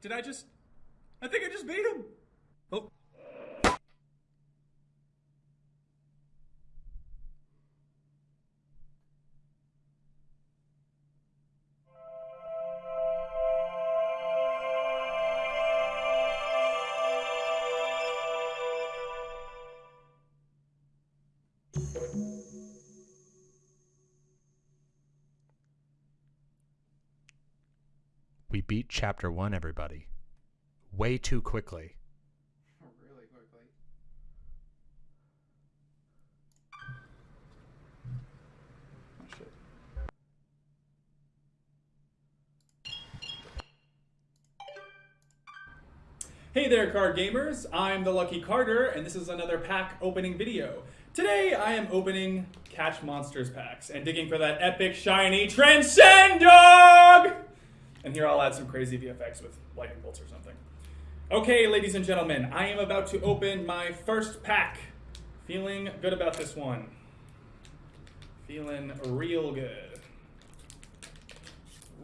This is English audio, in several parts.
Did I just... I think I just beat him. Oh. Beat chapter one, everybody. Way too quickly. Really quickly. Hey there, card gamers! I'm the Luke Carder, and this is another pack opening video. Today, I am opening Catch Monsters packs and digging for that epic, shiny Transcend Dog! And here I'll add some crazy VFX with lightning bolts or something. Okay, ladies and gentlemen, I am about to open my first pack. Feeling good about this one. Feeling real good.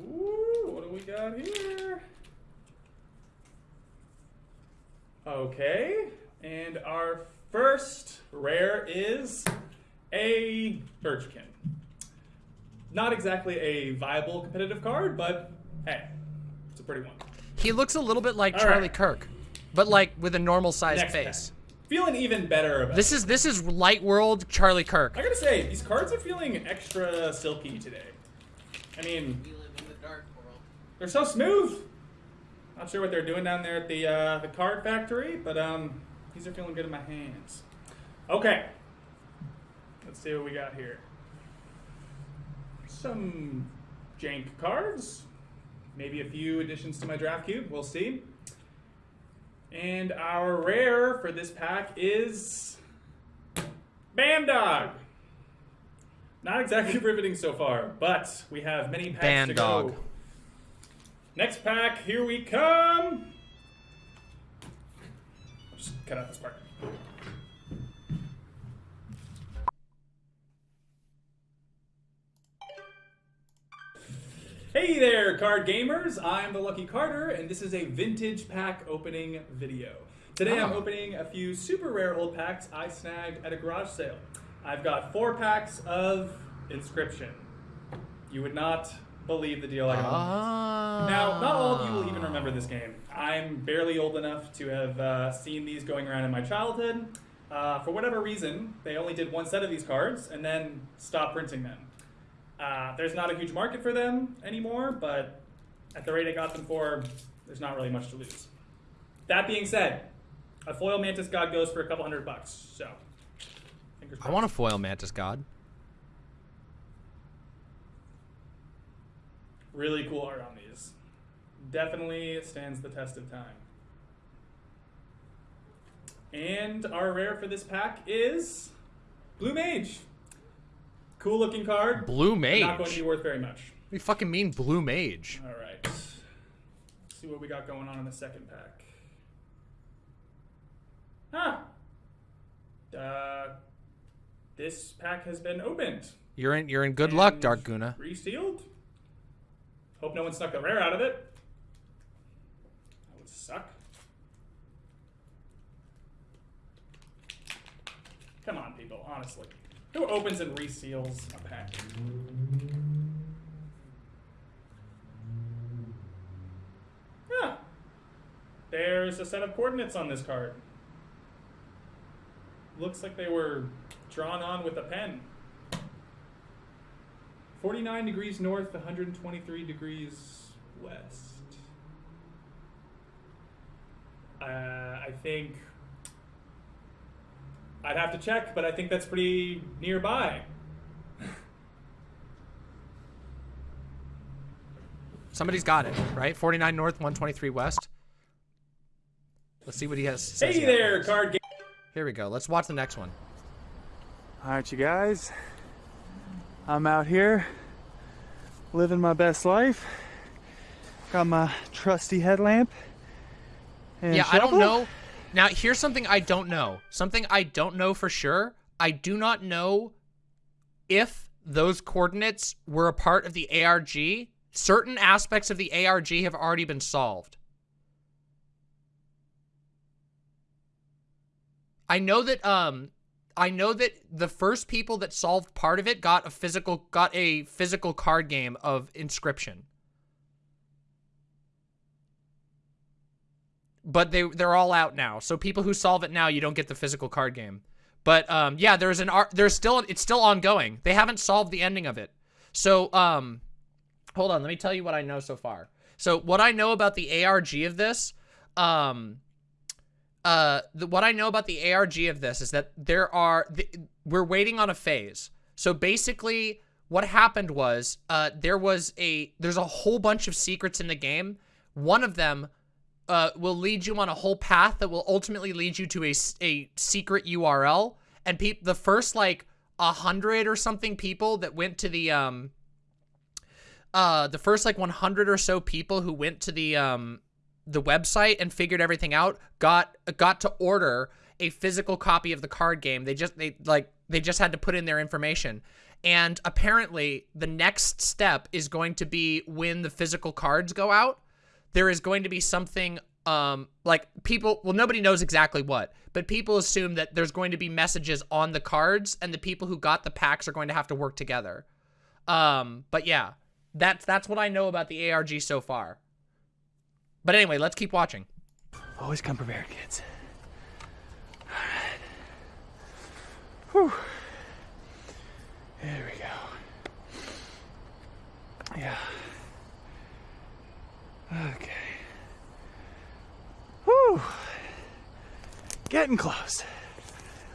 Ooh, what do we got here? Okay, and our first rare is a Birchkin. Not exactly a viable competitive card, but hey, it's a pretty one. He looks a little bit like All Charlie right. Kirk, but like with a normal sized Next face. pack. Feeling even better about This is this is Light World Charlie Kirk. I gotta say, these cards are feeling extra silky today. I mean, We live in the dark world. they're so smooth. Not sure what they're doing down there at the uh, the card factory, but um, these are feeling good in my hands. Okay, let's see what we got here. Some jank cards, maybe a few additions to my draft cube. We'll see. And our rare for this pack is Bandog. Not exactly riveting so far, but we have many packs to Bandog. go. Next pack, here we come. I'll just cut out this part. Hey there, card gamers! I'm the Luke Carder, and this is a vintage pack opening video. Today I'm Oh. opening a few super rare old packs I snagged at a garage sale. I've got four packs of Inscryption. You would not believe the deal I got. Ah. Now, not all of you will even remember this game. I'm barely old enough to have uh, seen these going around in my childhood. Uh, for whatever reason, they only did one set of these cards and then stopped printing them. Uh, there's not a huge market for them anymore, but at the rate I got them for, there's not really much to lose. That being said, a foil Mantis God goes for a couple hundred bucks, so. I want a foil Mantis God. Really cool art on these. Definitely stands the test of time. And our rare for this pack is Blue Mage. Cool looking card. Blue Mage. Not going to be worth very much. What do you fucking mean Blue Mage? All right. Let's see what we got going on in the second pack. Huh. Uh, this pack has been opened. You're in you're in good luck, Dark Guna. Resealed. Hope no one snuck a rare out of it. That would suck. Come on, people, honestly. Who opens and reseals a pack? Huh. There's a set of coordinates on this card. Looks like they were drawn on with a pen. 49 degrees north, 123 degrees west. Uh, I think. I'd have to check, but I think that's pretty nearby. Somebody's got it, right? 49 North, 123 West. Let's see what he has. says Hey he there, has. card game. Here we go. Let's watch the next one. All right, you guys. I'm out here living my best life. Got my trusty headlamp. And yeah, I don't know. Now, here's something I don't know. Something I don't know for sure. I do not know if those coordinates were a part of the ARG. Certain aspects of the ARG have already been solved. I know that um I know that the first people that solved part of it got a physical got a physical card game of inscryption. But they they're all out now. So people who solve it now, you don't get the physical card game. But um yeah, there's an art there's still it's still ongoing. They haven't solved the ending of it. So um hold on, let me tell you what I know so far. So what I know about the ARG of this um uh the, what I know about the ARG of this is that there are the, we're waiting on a phase. So basically what happened was uh there was a there's a whole bunch of secrets in the game. One of them uh, will lead you on a whole path that will ultimately lead you to a, a secret URL. And peop the first like a hundred or something people that went to the um uh the first like 100 or so people who went to the um the website and figured everything out got got to order a physical copy of the card game. They just they like they just had to put in their information. And apparently the next step is going to be when the physical cards go out, there is going to be something um like people well nobody knows exactly what, but people assume that there's going to be messages on the cards and the people who got the packs are going to have to work together. Um but yeah, that's that's what I know about the ARG so far. But anyway, let's keep watching. Always come prepared, kids. All right. Whew. There we go. Yeah. Okay. Whew. Getting close.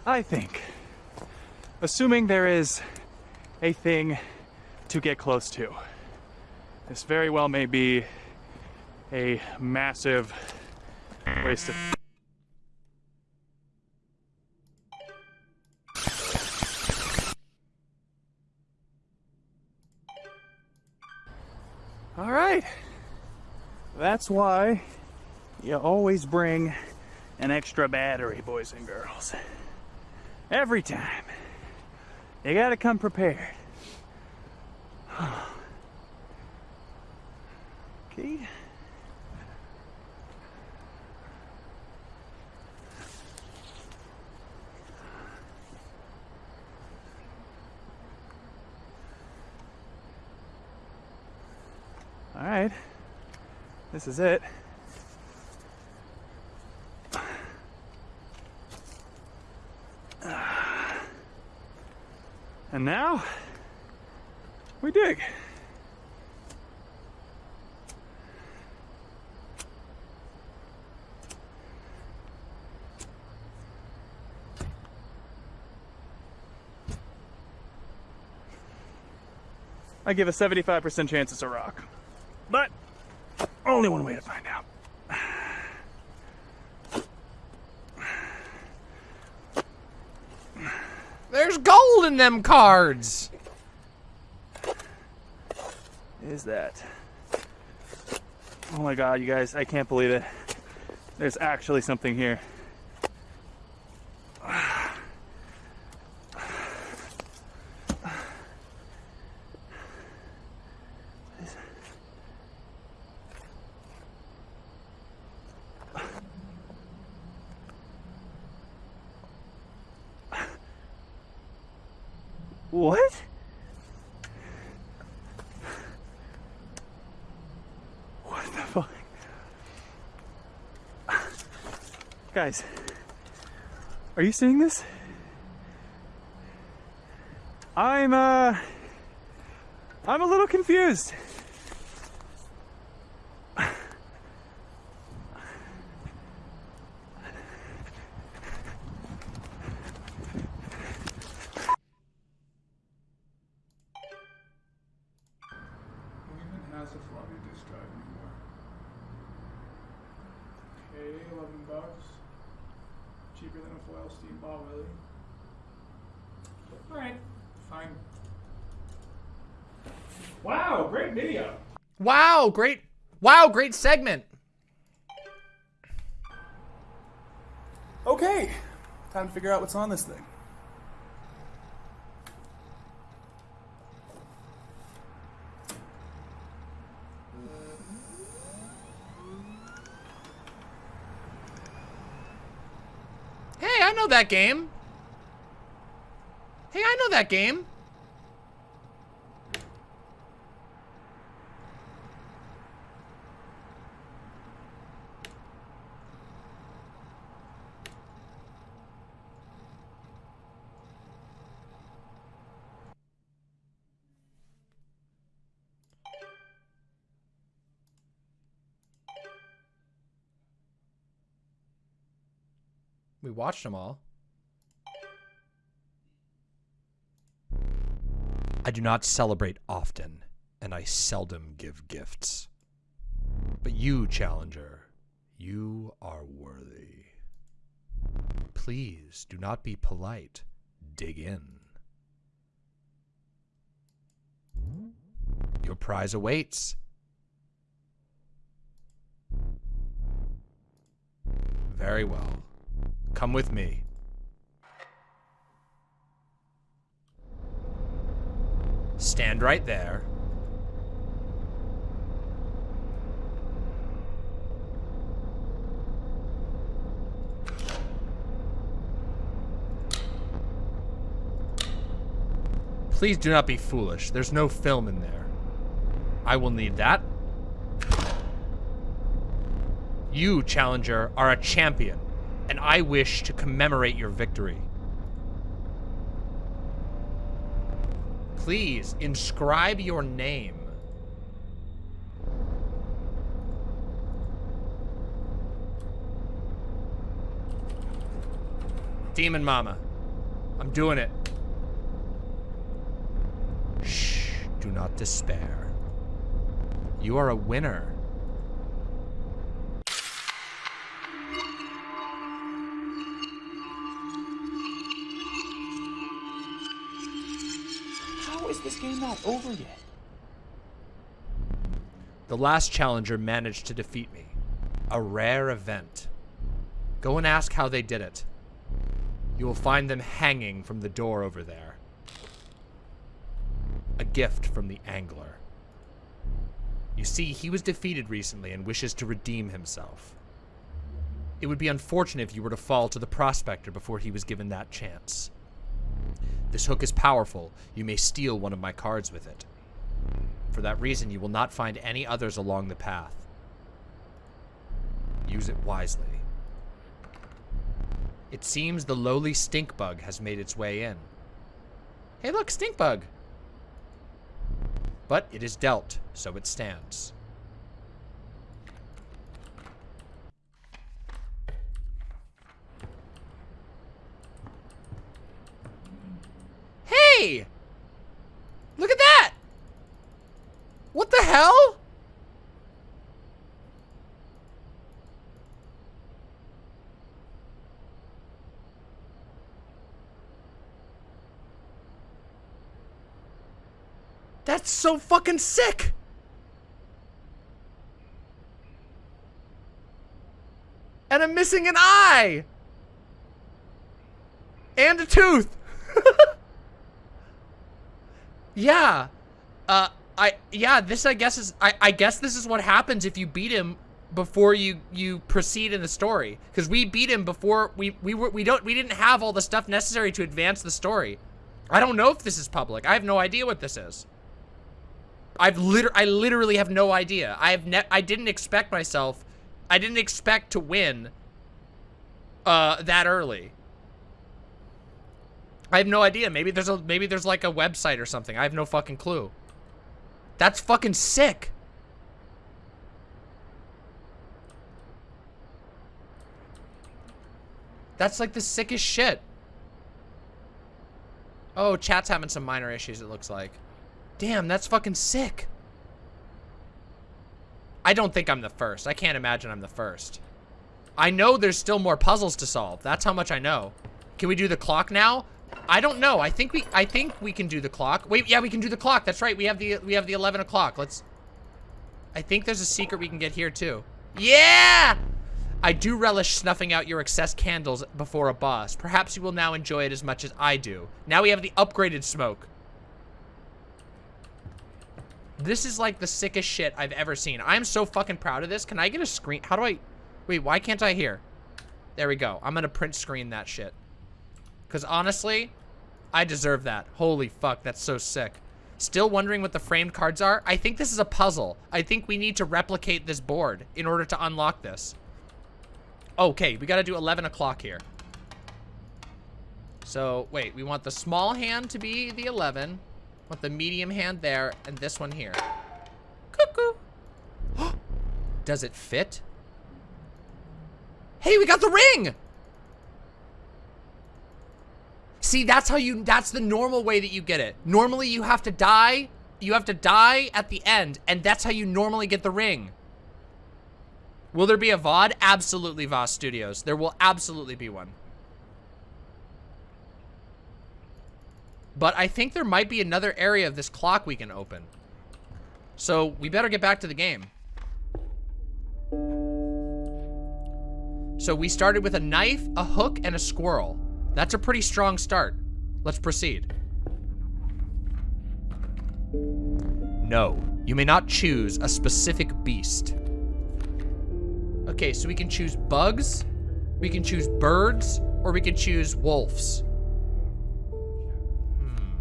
I think. Assuming there is a thing to get close to. This very well may be a massive waste of. All right. That's why you always bring an extra battery, boys and girls. Every time. You gotta come prepared. Okay. All right. This is it. And now we dig. I give a 75% chance it's a rock. But only one way to find out. There's gold in them cards. Is that? Oh my god, you guys, I can't believe it. There's actually something here. What? What the fuck? Guys, are you seeing this? I'm, uh, I'm a little confused. Who even has a floppy disk drive anymore? Okay, 11 bucks. Cheaper than a foil steam ball, really. Alright, fine. Wow, great video. Wow, great. Wow, great segment. Okay, time to figure out what's on this thing. Hey, I know that game. Hey, I know that game. We watched them all. I do not celebrate often, and I seldom give gifts. But you, Challenger, you are worthy. Please do not be polite. Dig in. Your prize awaits. Very well. Come with me. Stand right there. Please do not be foolish. There's no film in there. I will need that. You, Challenger, are a champion, and I wish to commemorate your victory. Please, inscribe your name. Demon Mama. I'm doing it. Shh, do not despair. You are a winner. Game not over yet? The last challenger managed to defeat me. A rare event. Go and ask how they did it. You will find them hanging from the door over there. A gift from the angler. You see, he was defeated recently and wishes to redeem himself. It would be unfortunate if you were to fall to the prospector before he was given that chance. This hook is powerful. You may steal one of my cards with it. For that reason, you will not find any others along the path. Use it wisely. It seems the lowly stink bug has made its way in. Hey look, stink bug! But it is dealt, so it stands. Look at that! What the hell? That's so fucking sick! And I'm missing an eye! And a tooth! Yeah. Uh, I, yeah, this I guess is, I, I guess this is what happens if you beat him before you, you proceed in the story. Because we beat him before, we, we were, we don't, we didn't have all the stuff necessary to advance the story. I don't know if this is public. I have no idea what this is. I've liter I literally have no idea. I have ne I didn't expect myself. I didn't expect to win uh that early. I have no idea. Maybe there's a maybe there's like a website or something. I have no fucking clue. That's fucking sick. That's like the sickest shit. Oh, chat's having some minor issues, it looks like. Damn, that's fucking sick. I don't think I'm the first. I can't imagine I'm the first. I know there's still more puzzles to solve. That's how much I know. Can we do the clock now? I don't know. I think we I think we can do the clock. Wait, yeah, we can do the clock. That's right. We have the we have the 11 o'clock. Let's I think there's a secret we can get here too. Yeah! I do relish snuffing out your excess candles before a boss. Perhaps you will now enjoy it as much as I do. Now we have the upgraded smoke. This is like the sickest shit I've ever seen. I'm so fucking proud of this. Can I get a screen? How do I... Wait, why can't I hear? There we go. I'm gonna print screen that shit. Cause honestly, I deserve that. Holy fuck, that's so sick. Still wondering what the framed cards are? I think this is a puzzle. I think we need to replicate this board in order to unlock this. Okay, we gotta do 11 o'clock here. So, wait, we want the small hand to be the 11. Want the medium hand there, and this one here. Cuckoo. Does it fit? Hey, we got the ring! See, that's how you, that's the normal way that you get it. Normally you have to die, you have to die at the end, and that's how you normally get the ring. Will there be a VOD? Absolutely, Voss Studios. There will absolutely be one. But I think there might be another area of this clock we can open. So we better get back to the game. So we started with a knife, a hook, and a squirrel. That's a pretty strong start. Let's proceed. No, you may not choose a specific beast. Okay, so we can choose bugs, we can choose birds, or we can choose wolves. Hmm.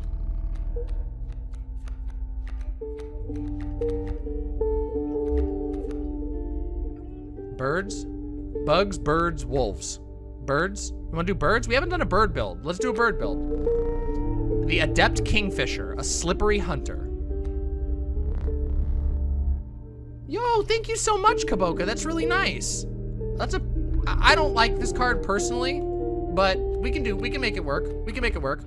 Birds? Bugs, birds, wolves. Birds? You wanna do birds? We haven't done a bird build. Let's do a bird build. The Adept Kingfisher, a slippery hunter. Yo, thank you so much, Kaboka. That's really nice. That's a, I I don't like this card personally, but we can do, we can make it work. We can make it work.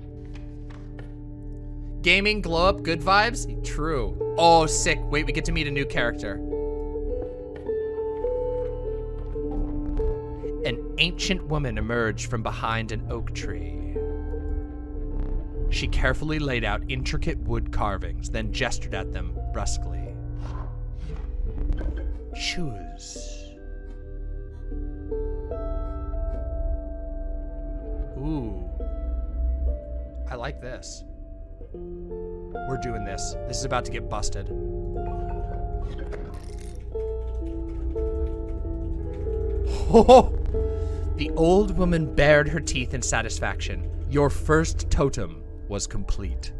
Gaming, glow up, good vibes? True. Oh, sick. Wait, we get to meet a new character. Ancient woman emerged from behind an oak tree. She carefully laid out intricate wood carvings, then gestured at them brusquely. Choose. Ooh. I like this. We're doing this. This is about to get busted. Oh! The old woman bared her teeth in satisfaction. Your first totem was complete.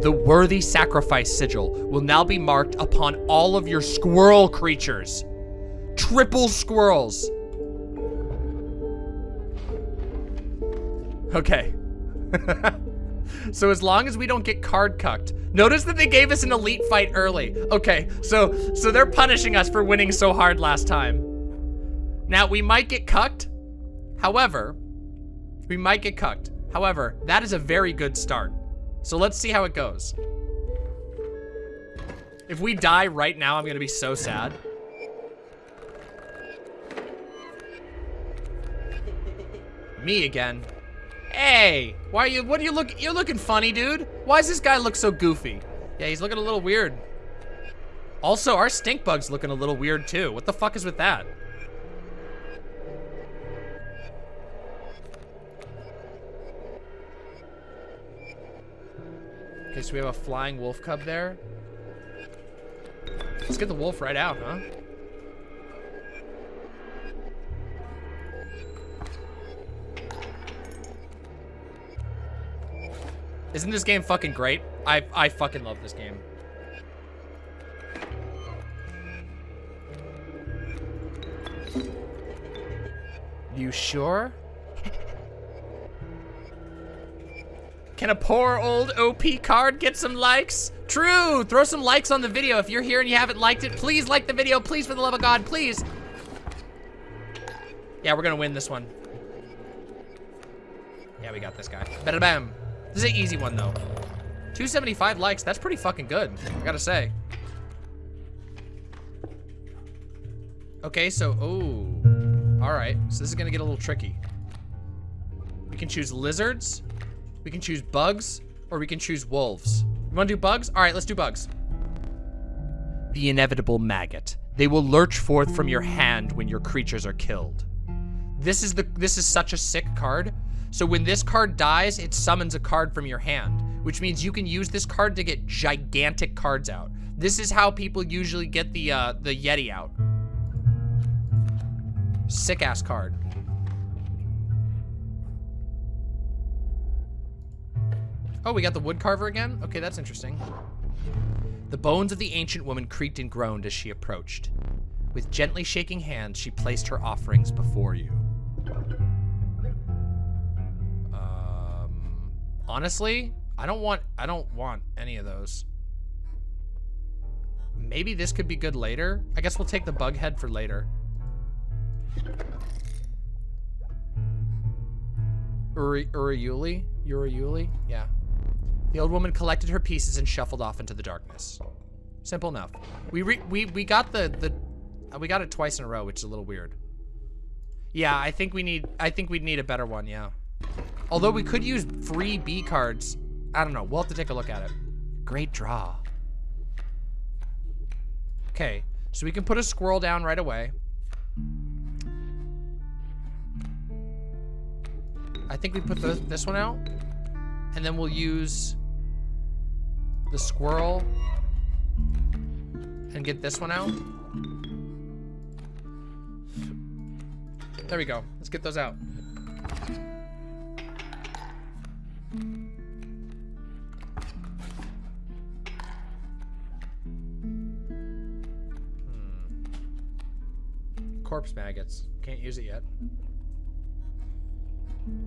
The worthy sacrifice sigil will now be marked upon all of your squirrel creatures. Triple squirrels. Okay. so as long as we don't get card cucked. Notice that they gave us an elite fight early. Okay, so so they're punishing us for winning so hard last time. Now, we might get cucked. However, we might get cucked. However, that is a very good start. So let's see how it goes. If we die right now, I'm gonna be so sad. Me again. Hey, why are you, what are you look, you're looking funny, dude. Why does this guy look so goofy? Yeah, he's looking a little weird. Also, our stink bug's looking a little weird too. What the fuck is with that? Okay, so we have a flying wolf cub there. Let's get the wolf right out, huh? Isn't this game fucking great? I, I fucking love this game. You sure? Can a poor old OP card get some likes? True, throw some likes on the video. If you're here and you haven't liked it, please like the video. Please, for the love of God, please. Yeah, we're gonna win this one. Yeah, we got this guy. Bada bam. This is an easy one though. 275 likes, that's pretty fucking good, I gotta say. Okay, so, oh. All right, so this is gonna get a little tricky. We can choose lizards, we can choose bugs, or we can choose wolves. You wanna do bugs? All right, let's do bugs. The inevitable maggot. They will lurch forth from your hand when your creatures are killed. This is the this is such a sick card. So when this card dies, it summons a card from your hand, which means you can use this card to get gigantic cards out. This is how people usually get the uh, the Yeti out. Sick ass card. Oh, we got the wood carver again? Okay, that's interesting. The bones of the ancient woman creaked and groaned as she approached. With gently shaking hands, she placed her offerings before you. Um, honestly, I don't want I don't want any of those. Maybe this could be good later. I guess we'll take the bug head for later. Uri Urayuli? Urayuli? Yeah. The old woman collected her pieces and shuffled off into the darkness. Simple enough. We we we got the the uh, we got it twice in a row, which is a little weird. Yeah, I think we need I think we'd need a better one, yeah. Although we could use free B cards. I don't know. We'll have to take a look at it. Great draw. Okay, so we can put a squirrel down right away. I think we put the, this one out. And then we'll use the squirrel and get this one out. There we go. Let's get those out. Hmm. Corpse maggots. Can't use it yet.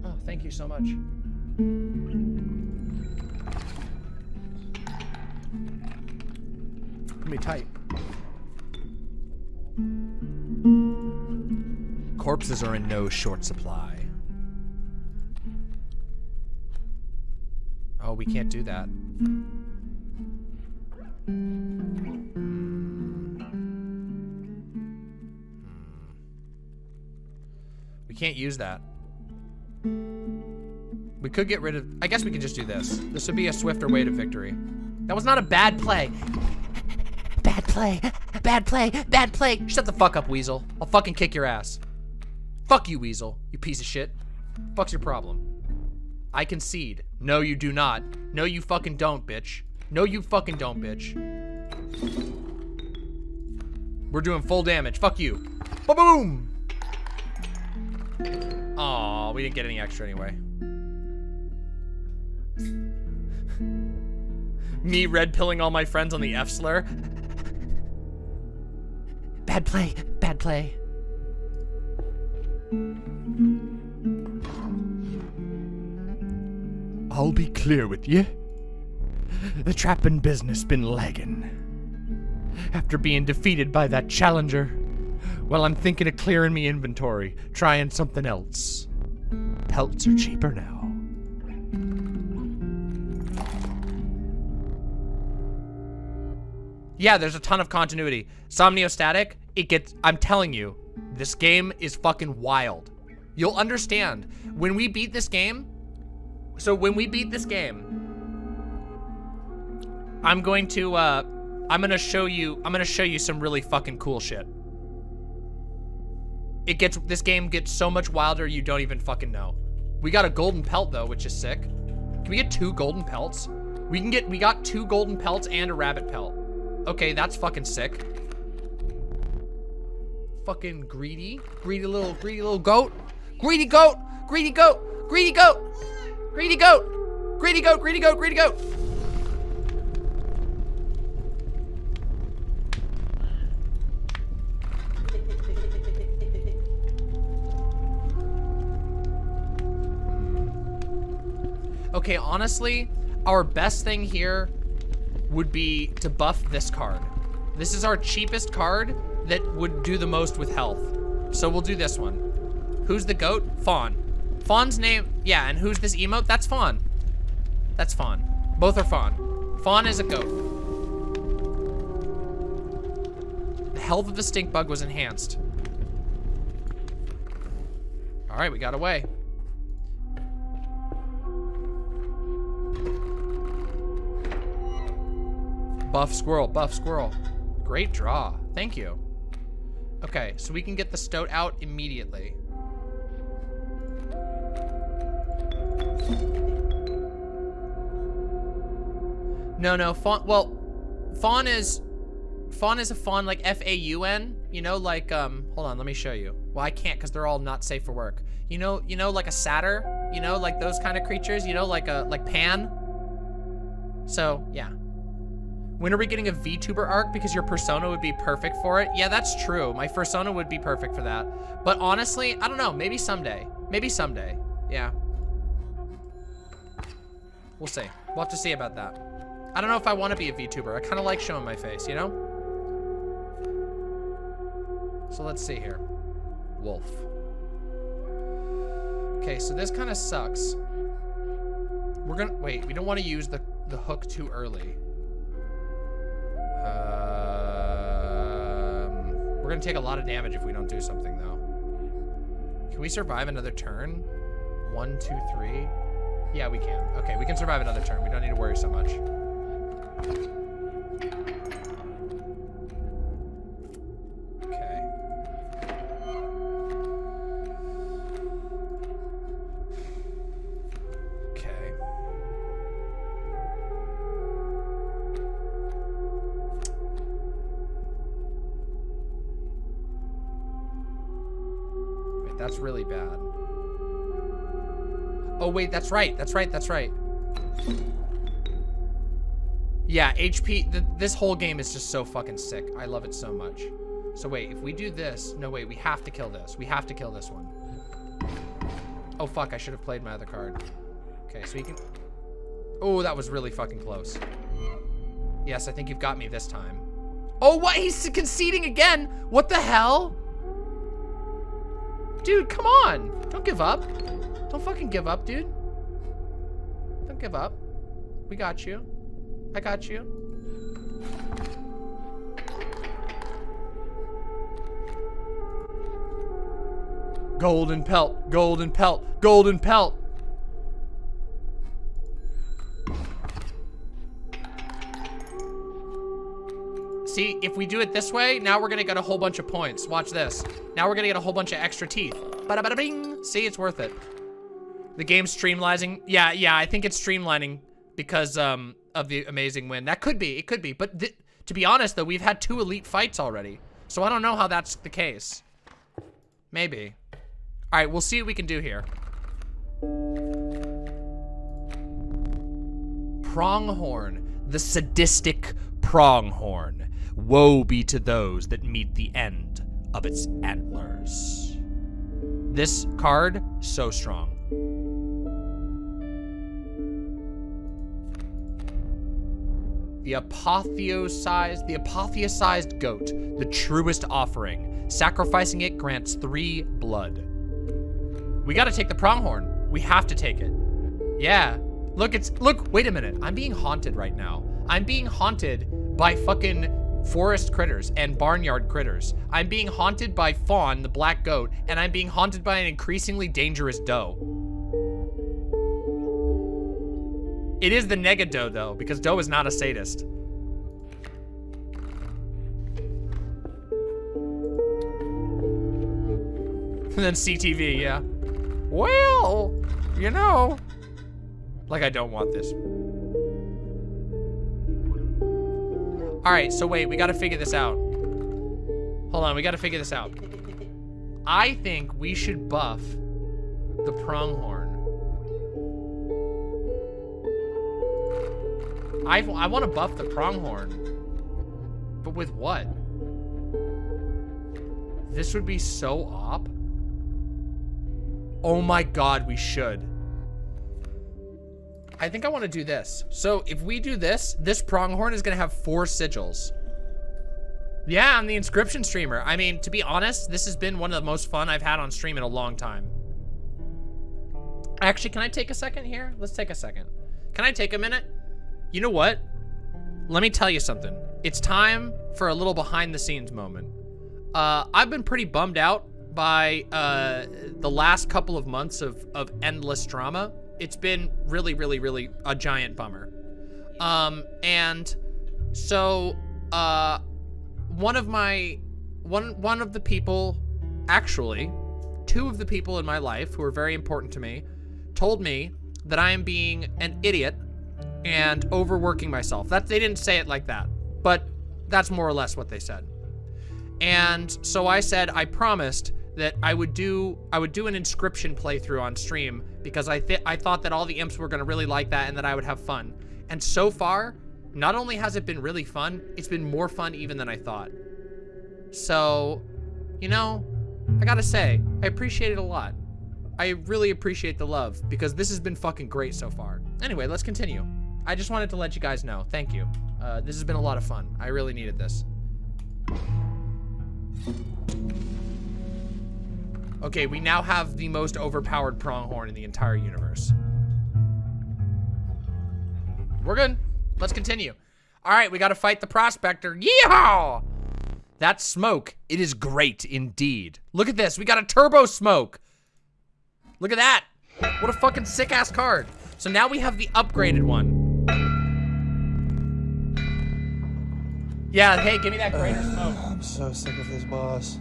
Oh, thank you so much. Put me tight. Corpses are in no short supply. Oh, we can't do that. Hmm. Hmm. We can't use that. We could get rid of... I guess we could just do this. This would be a swifter way to victory. That was not a bad play. Bad play. Bad play. Bad play. Shut the fuck up, Weasel. I'll fucking kick your ass. Fuck you, Weasel. You piece of shit. Fuck's your problem? I concede. No, you do not. No, you fucking don't, bitch. No, you fucking don't, bitch. We're doing full damage. Fuck you. Ba-boom! Aw, we didn't get any extra anyway. Me red pilling all my friends on the F slur. Bad play, bad play. I'll be clear with you. The trapping business been lagging. After being defeated by that challenger, well, I'm thinking of clearing me inventory, trying something else. Pelts are cheaper now. Yeah, there's a ton of continuity. Somniostatic, it gets, I'm telling you, this game is fucking wild. You'll understand. When we beat this game, so when we beat this game, I'm going to, uh, I'm gonna show you, I'm gonna show you some really fucking cool shit. It gets, this game gets so much wilder you don't even fucking know. We got a golden pelt though, which is sick. Can we get two golden pelts? We can get, we got two golden pelts and a rabbit pelt. Okay, that's fucking sick. Fucking greedy. Greedy little, greedy little goat. Greedy goat! Greedy goat! Greedy goat! Greedy goat! Greedy goat, greedy goat, greedy goat! Okay, honestly, our best thing here would be to buff this card. This is our cheapest card that would do the most with health. So we'll do this one. Who's the goat? Fawn. Fawn's name, yeah, and who's this emote? That's Fawn. That's Fawn. Both are Fawn. Fawn is a goat. The health of the stink bug was enhanced. All right, we got away. Buff squirrel, buff squirrel. Great draw. Thank you. Okay, so we can get the stoat out immediately. No, no, fawn, well, fawn is, fawn is a fawn like F-A-U-N, you know, like, um, hold on, let me show you. Well, I can't because they're all not safe for work. You know, you know, like a satyr, you know, like those kind of creatures, you know, like a, like Pan, So, yeah. When are we getting a VTuber arc? Because your persona would be perfect for it. Yeah, that's true. My persona would be perfect for that. But honestly, I don't know. Maybe someday. Maybe someday. Yeah. We'll see. We'll have to see about that. I don't know if I want to be a VTuber. I kind of like showing my face, you know? So let's see here. Wolf. Okay, so this kind of sucks. We're gonna, wait, we don't want to use the, the hook too early. Um, we're gonna take a lot of damage if we don't do something though. Can we survive another turn? One, two, three. Yeah, we can. Okay, we can survive another turn. We don't need to worry so much. That's right. That's right. That's right. Yeah, HP, th this whole game is just so fucking sick. I love it so much. So wait, if we do this, no wait, we have to kill this. We have to kill this one. Oh fuck, I should have played my other card. Okay, so you can, oh, that was really fucking close. Yes, I think you've got me this time. Oh, what? He's conceding again? What the hell? Dude, come on. Don't give up. Don't fucking give up, dude. Give up. We got you. I got you. Golden pelt, golden pelt, golden pelt. See, if we do it this way, now we're gonna get a whole bunch of points. Watch this. Now we're gonna get a whole bunch of extra teeth. Bada bada bing. See, it's worth it. The game's streamlining. Yeah, yeah, I think it's streamlining because um of the amazing win. That could be, it could be. But to be honest though, we've had two elite fights already. So I don't know how that's the case. Maybe. All right, we'll see what we can do here. Pronghorn, the sadistic pronghorn. Woe be to those that meet the end of its antlers. This card, so strong. The apotheosized, the apotheosized goat, the truest offering. Sacrificing it grants three blood. We gotta take the pronghorn. We have to take it. Yeah. Look, it's, look, wait a minute. I'm being haunted right now. I'm being haunted by fucking forest critters and barnyard critters. I'm being haunted by Fawn, the black goat, and I'm being haunted by an increasingly dangerous doe. It is the nega doe, though, because doe is not a sadist. And then CTV, yeah. Well, you know. Like I don't want this. All right, so wait, we gotta figure this out. Hold on, we gotta figure this out. I think we should buff the pronghorn. I, I want to buff the pronghorn. But with what? This would be so op. Oh my god, we should. I think I want to do this. So if we do this, this pronghorn is going to have four sigils. Yeah, I'm the Inscryption streamer. I mean, to be honest, this has been one of the most fun I've had on stream in a long time. Actually, can I take a second here? Let's take a second. Can I take a minute? You know what? Let me tell you something. It's time for a little behind the scenes moment. Uh, I've been pretty bummed out by uh, the last couple of months of, of endless drama. It's been really, really, really a giant bummer. Um, and so uh, one of my, one, one of the people, actually, two of the people in my life who are very important to me, told me that I am being an idiot and overworking myself. That they didn't say it like that, but that's more or less what they said. And so I said I promised that I would do I would do an Inscryption playthrough on stream because I th I thought that all the imps were gonna really like that and that I would have fun. And so far, not only has it been really fun, it's been more fun even than I thought. So, you know, I gotta say, I appreciate it a lot. I really appreciate the love because this has been fucking great so far. Anyway, let's continue. I just wanted to let you guys know. Thank you. Uh, this has been a lot of fun. I really needed this. Okay, we now have the most overpowered pronghorn in the entire universe. We're good. Let's continue. All right, we got to fight the prospector. Yeehaw! That smoke, it is great indeed. Look at this. We got a turbo smoke. Look at that. What a fucking sick ass card. So now we have the upgraded one. Yeah, hey, give me that greater smoke. I'm so sick of this boss.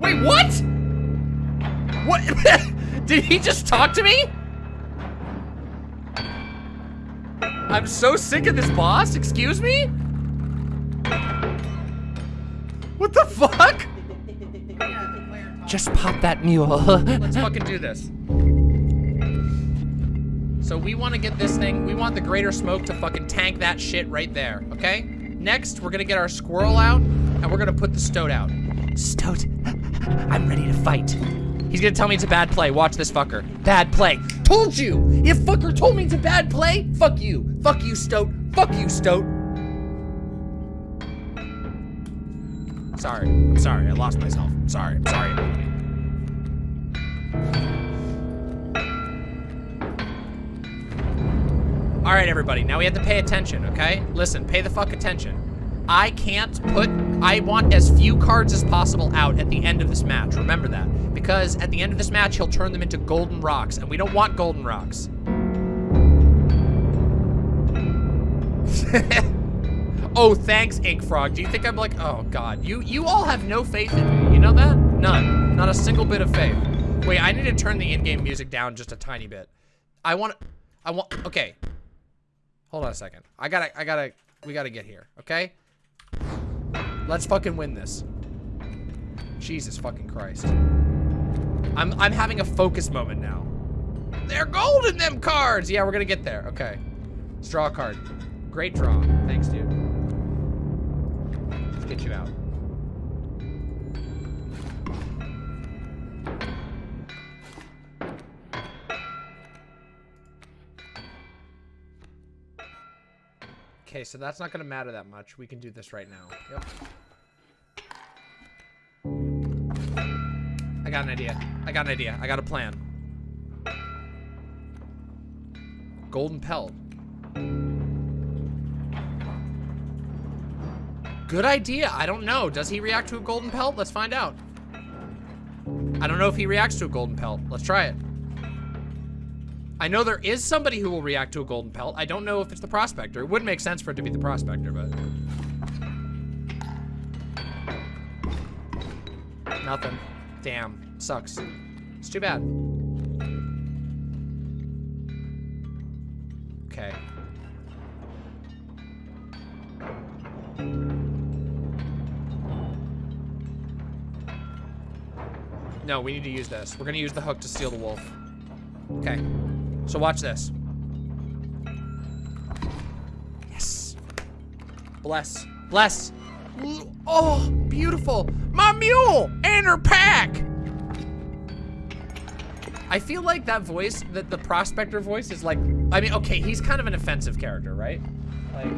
Wait, what? What? Did he just talk to me? I'm so sick of this boss. Excuse me? What the fuck? Just pop that mule. Let's fucking do this. So we want to get this thing, we want the greater smoke to fucking tank that shit right there, okay? Next, we're gonna get our squirrel out, and we're gonna put the stoat out. Stoat, I'm ready to fight. He's gonna tell me it's a bad play. Watch this fucker. Bad play. Told you! If fucker told me it's a bad play! Fuck you. Fuck you, Stoat. Fuck you, Stoat. Sorry. I'm sorry. I lost myself. I'm sorry. I'm sorry, everybody. All right, everybody. Now we have to pay attention, okay? Listen, pay the fuck attention. I can't put, I want as few cards as possible out at the end of this match. Remember that. Because at the end of this match, he'll turn them into golden rocks, and we don't want golden rocks. oh, thanks, Ink Frog. Do you think I'm like, oh god, you you all have no faith in me. You know that? None. Not a single bit of faith. Wait, I need to turn the in-game music down just a tiny bit. I want, I want, okay. Hold on a second. I gotta, I gotta, we gotta get here, okay? Let's fucking win this. Jesus fucking Christ. I'm, I'm having a focus moment now. They're gold in them cards! Yeah, we're gonna get there, okay. Let's draw a card. Great draw. Thanks, dude. Let's get you out. Okay, so that's not gonna matter that much. We can do this right now. Yep. I got an idea. I got an idea. I got a plan. Golden pelt. Good idea. I don't know. Does he react to a golden pelt? Let's find out. I don't know if he reacts to a golden pelt. Let's try it. I know there is somebody who will react to a golden pelt. I don't know if it's the prospector. It wouldn't make sense for it to be the prospector, but... Nothing. Damn. Sucks. It's too bad. Okay. No, we need to use this. We're gonna use the hook to steal the wolf. Okay. So watch this. Yes. Bless. Bless. Oh, beautiful. My mule and her pack. I feel like that voice, that the prospector voice is like, I mean, okay, he's kind of an offensive character, right? Like,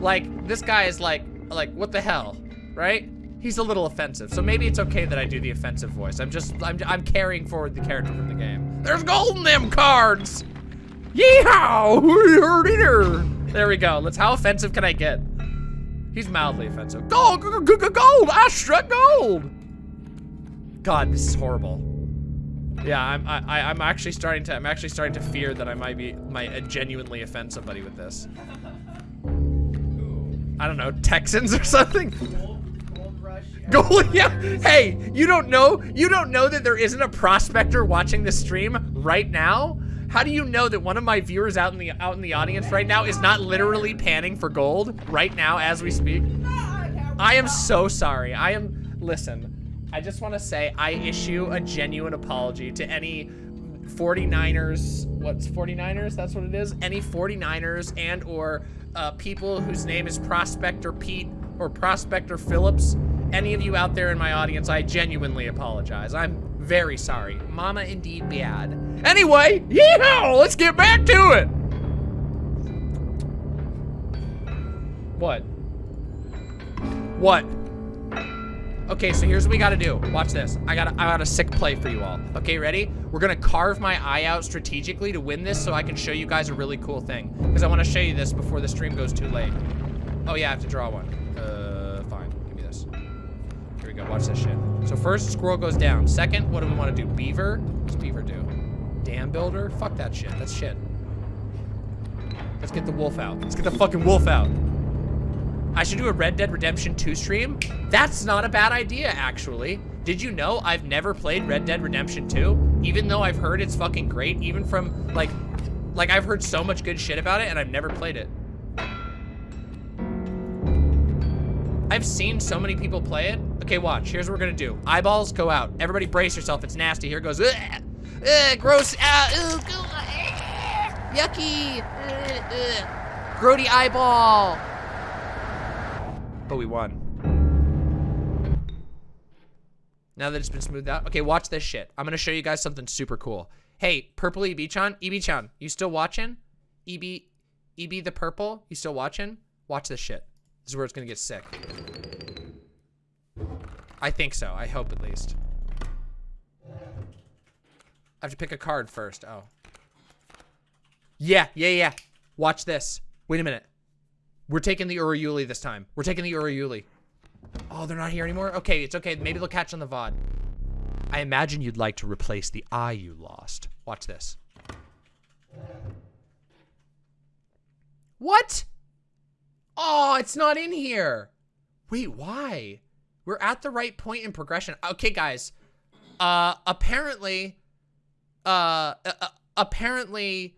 like this guy is like, like, what the hell, right? He's a little offensive, so maybe it's okay that I do the offensive voice. I'm just, I'm, I'm carrying forward the character from the game. There's gold in them cards! Yeehaw! There we go. Let's, how offensive can I get? He's mildly offensive. Gold, gold, gold, I struck gold! God, this is horrible. Yeah, I'm, I, I'm actually starting to, I'm actually starting to fear that I might be, might uh, genuinely offend somebody with this. I don't know, Texans or something? Gold, yeah. Hey, you don't know? You don't know that there isn't a prospector watching the stream right now? How do you know that one of my viewers out in the out in the audience right now is not literally panning for gold right now as we speak? I am so sorry. I am listen. I just want to say I issue a genuine apology to any 49ers, what's 49ers? That's what it is. Any 49ers and or uh, people whose name is Prospector Pete or Prospector Phillips. Any of you out there in my audience, I genuinely apologize. I'm very sorry. Mama indeed bad. Anyway, yeehaw! Let's get back to it. What? What? Okay, so here's what we gotta do. Watch this. I got I got a sick play for you all. Okay, ready? We're gonna carve my eye out strategically to win this so I can show you guys a really cool thing. Because I want to show you this before the stream goes too late. Oh yeah, I have to draw one. Go. Watch this shit. So first, squirrel goes down. Second, what do we want to do? Beaver? What's beaver do? Dam builder? Fuck that shit. That's shit. Let's get the wolf out. Let's get the fucking wolf out. I should do a Red Dead Redemption 2 stream? That's not a bad idea, actually. Did you know I've never played Red Dead Redemption 2? Even though I've heard it's fucking great, even from, like, like I've heard so much good shit about it and I've never played it. I've seen so many people play it. Okay, watch. Here's what we're gonna do. Eyeballs, go out. Everybody brace yourself. It's nasty. Here goes. Ugh, ugh, gross. Ah, ugh, ugh, yucky. Ugh, ugh. Grody eyeball. But we won. Now that it's been smoothed out. Okay, watch this shit. I'm gonna show you guys something super cool. Hey, Purple EB-chan, EB-chan, you still watching? EB, EB the Purple, you still watching? Watch this shit. This is where it's gonna get sick. I think so. I hope at least. I have to pick a card first. Oh. Yeah, yeah, yeah. Watch this. Wait a minute. We're taking the Urayuli this time. We're taking the Urayuli. Oh, they're not here anymore? Okay, it's okay. Maybe they'll catch on the VOD. I imagine you'd like to replace the eye you lost. Watch this. What? Oh, it's not in here. Wait, why? We're at the right point in progression. Okay, guys. Uh, apparently, uh, uh, uh, apparently,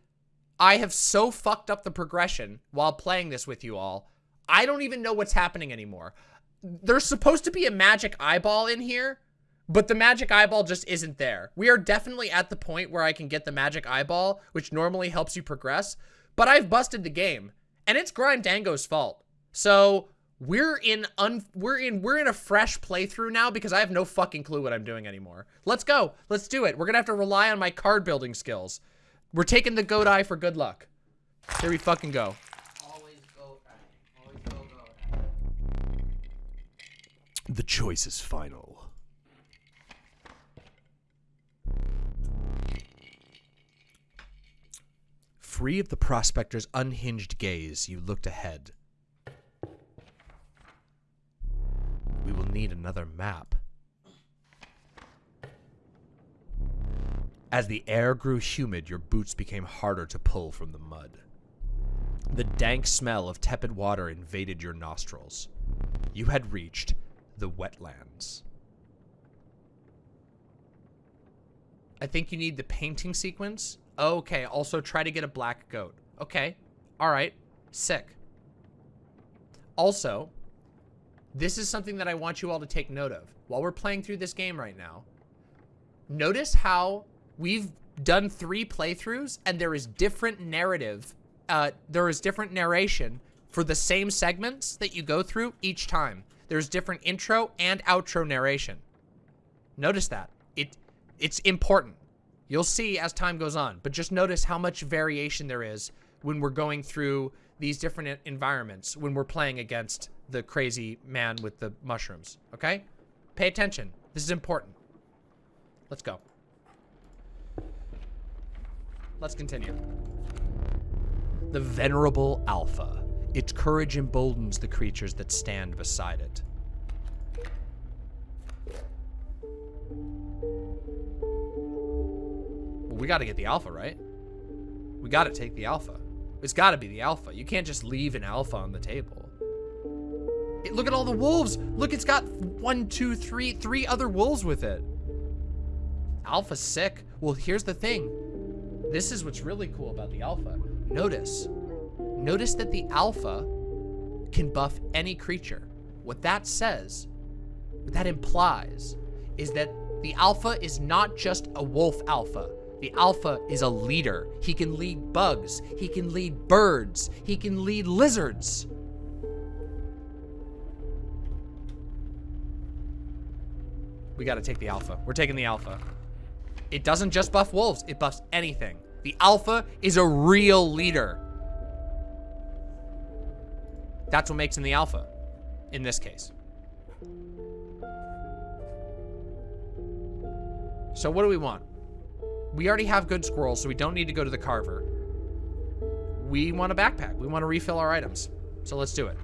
I have so fucked up the progression while playing this with you all. I don't even know what's happening anymore. There's supposed to be a magic eyeball in here, but the magic eyeball just isn't there. We are definitely at the point where I can get the magic eyeball, which normally helps you progress, but I've busted the game, and it's Grindango's fault. So we're in un we're in we're in a fresh playthrough now because I have no fucking clue what I'm doing anymore. Let's go. Let's do it. We're gonna have to rely on my card building skills. We're taking the goat eye for good luck. Here we fucking go. Always go. Always go go. The choice is final. Free of the prospector's unhinged gaze, you looked ahead. We will need another map. As the air grew humid, your boots became harder to pull from the mud. The dank smell of tepid water invaded your nostrils. You had reached the wetlands. I think you need the painting sequence. Okay, also try to get a black goat. Okay, all right, sick. Also, this is something that I want you all to take note of. While we're playing through this game right now, notice how we've done three playthroughs and there is different narrative, uh, there is different narration for the same segments that you go through each time. There's different intro and outro narration. Notice that. It It's important. You'll see as time goes on, but just notice how much variation there is when we're going through these different environments, when we're playing against the crazy man with the mushrooms, okay? Pay attention. This is important. Let's go. Let's continue. The venerable Alpha. Its courage emboldens the creatures that stand beside it. We got to get the alpha, right? We got to take the alpha. It's got to be the alpha. You can't just leave an alpha on the table. It- look at all the wolves. Look, it's got one, two, three, three other wolves with it. Alpha's sick. Well, here's the thing. This is what's really cool about the alpha. Notice. Notice that the alpha can buff any creature. What that says, what that implies, is that the alpha is not just a wolf alpha. The alpha is a leader. He can lead bugs. He can lead birds. He can lead lizards. We gotta take the alpha. We're taking the alpha. It doesn't just buff wolves, it buffs anything. The alpha is a real leader. That's what makes him the alpha, in this case. So what do we want? We already have good squirrels, so we don't need to go to the carver. We want a backpack. We want to refill our items. So let's do it.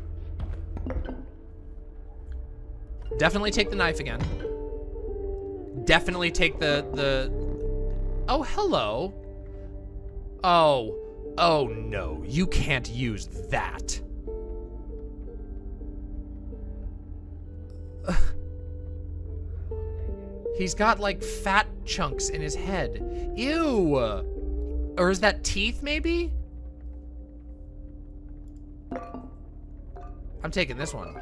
Definitely take the knife again. Definitely take the, the... Oh, hello. Oh. Oh, no. You can't use that. He's got like fat chunks in his head. Ew. Or is that teeth maybe? I'm taking this one.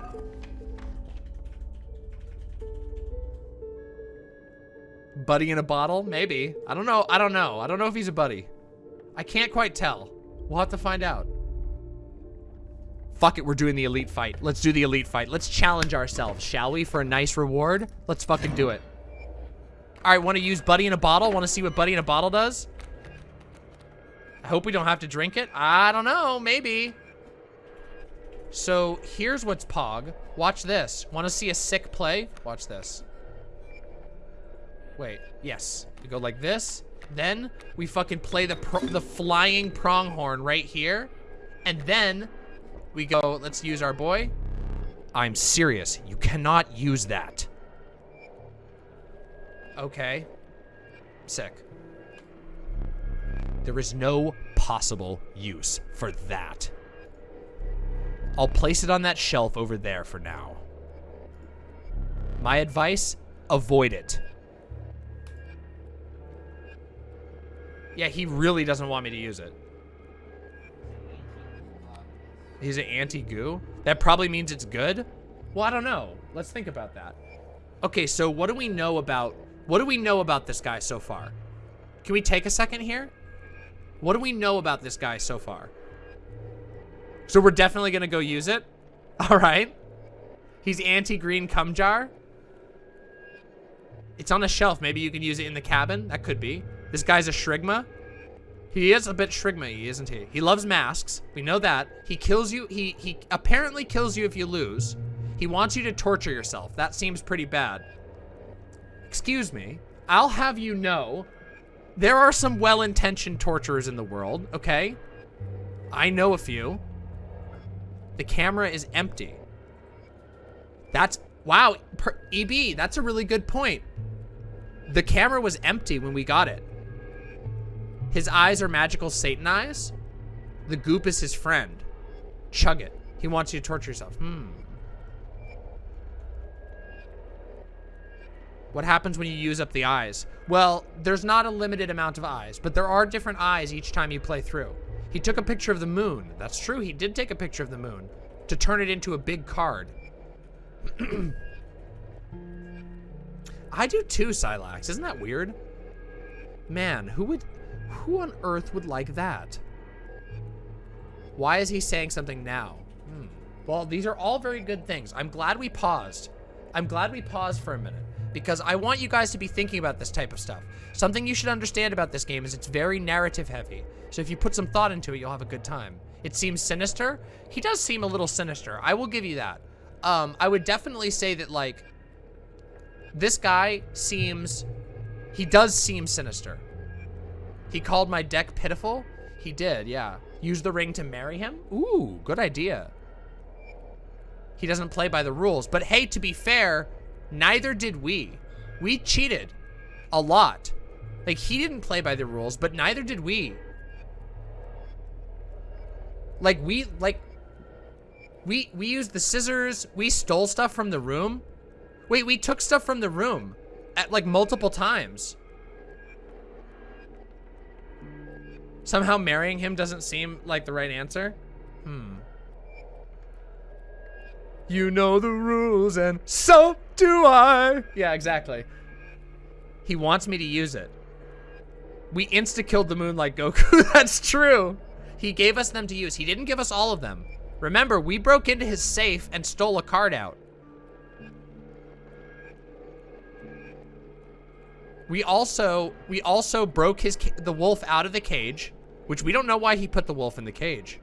Buddy in a bottle? Maybe. I don't know. I don't know. I don't know if he's a buddy. I can't quite tell. We'll have to find out. Fuck it, we're doing the elite fight. Let's do the elite fight. Let's challenge ourselves, shall we, for a nice reward? Let's fucking do it. All right, want to use Buddy in a bottle? Want to see what Buddy in a bottle does? I hope we don't have to drink it. I don't know, maybe. So here's what's Pog. Watch this. Want to see a sick play? Watch this. Wait, yes. We go like this. Then we fucking play the the flying pronghorn right here. And then we go, let's use our boy. I'm serious. You cannot use that. Okay. Sick. There is no possible use for that. I'll place it on that shelf over there for now. My advice, avoid it. Yeah, he really doesn't want me to use it. He's an anti-goo? That probably means it's good? Well, I don't know. Let's think about that. Okay, so what do we know about... What do we know about this guy so far? Can we take a second here? What do we know about this guy so far? So we're definitely going to go use it? All right. He's anti-green cum jar. It's on a shelf. Maybe you can use it in the cabin. That could be. This guy's a shrigma. He is a bit shrigma isn't he? He loves masks. We know that. He kills you. He, he apparently kills you if you lose. He wants you to torture yourself. That seems pretty bad. Excuse me. I'll have you know, there are some well-intentioned torturers in the world, okay? I know a few. The camera is empty. That's, wow, per, EB, that's a really good point. The camera was empty when we got it. His eyes are magical Satan eyes. The goop is his friend. Chug it. He wants you to torture yourself. Hmm. What happens when you use up the eyes? Well, there's not a limited amount of eyes, but there are different eyes each time you play through. He took a picture of the moon. That's true, he did take a picture of the moon to turn it into a big card. I do too, Silax. Isn't that weird? Man, who would... Who on earth would like that? Why is he saying something now? Hmm. Well, these are all very good things. I'm glad we paused. I'm glad we paused for a minute because I want you guys to be thinking about this type of stuff. Something you should understand about this game is it's very narrative heavy. So if you put some thought into it, you'll have a good time. It seems sinister. He does seem a little sinister. I will give you that. Um, I would definitely say that like, this guy seems, he does seem sinister. He called my deck pitiful. He did, yeah. Use the ring to marry him? Ooh, good idea. He doesn't play by the rules. But hey, to be fair, neither did we. We cheated a lot. Like, he didn't play by the rules, but neither did we. Like, we, like, we, we used the scissors. We stole stuff from the room. Wait, we took stuff from the room at, like, multiple times. Somehow marrying him doesn't seem like the right answer. Hmm. You know the rules and so do I. Yeah, exactly. He wants me to use it. We insta-killed the moon like Goku. That's true. He gave us them to use. He didn't give us all of them. Remember, we broke into his safe and stole a card out. We also we also broke his the wolf out of the cage, which we don't know why he put the wolf in the cage.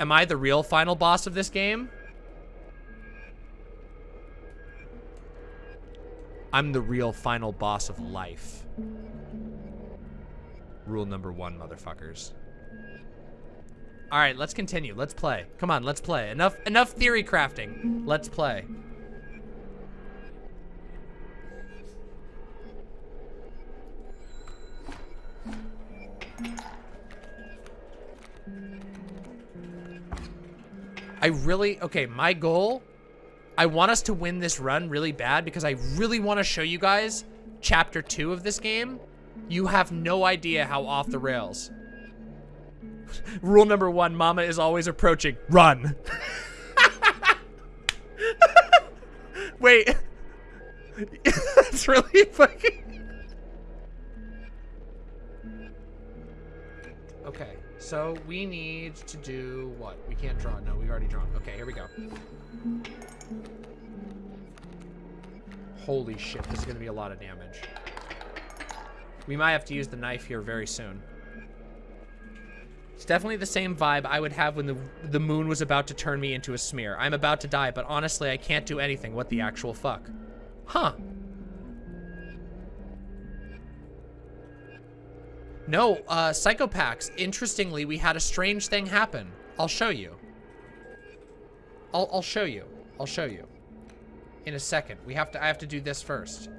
Am I the real final boss of this game? I'm the real final boss of life. Rule number one, motherfuckers. All right, let's continue. Let's play. Come on, let's play. Enough, enough theory crafting. Let's play. I really, okay, my goal, I want us to win this run really bad because I really want to show you guys chapter two of this game. You have no idea how off the rails. Rule number one, mama is always approaching. Run. Wait. That's really fucking... Okay, so we need to do what? We can't draw. No, we've already drawn. Okay, here we go. Holy shit, this is gonna be a lot of damage. We might have to use the knife here very soon. It's definitely the same vibe I would have when the, the moon was about to turn me into a smear. I'm about to die, but honestly, I can't do anything. What the actual fuck? Huh. No, uh, Psychopax, interestingly, we had a strange thing happen. I'll show you. I'll, I'll show you. I'll show you. In a second. We have to, I have to do this first.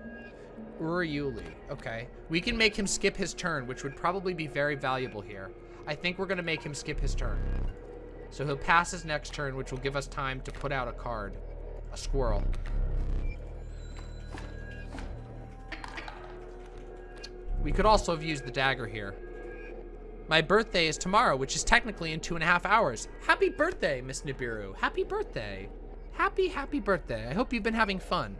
Urayuli. Okay. We can make him skip his turn, which would probably be very valuable here. I think we're going to make him skip his turn. So he'll pass his next turn, which will give us time to put out a card. A squirrel. We could also have used the dagger here. My birthday is tomorrow, which is technically in two and a half hours. Happy birthday, Miss Nibiru. Happy birthday. Happy, happy birthday. I hope you've been having fun.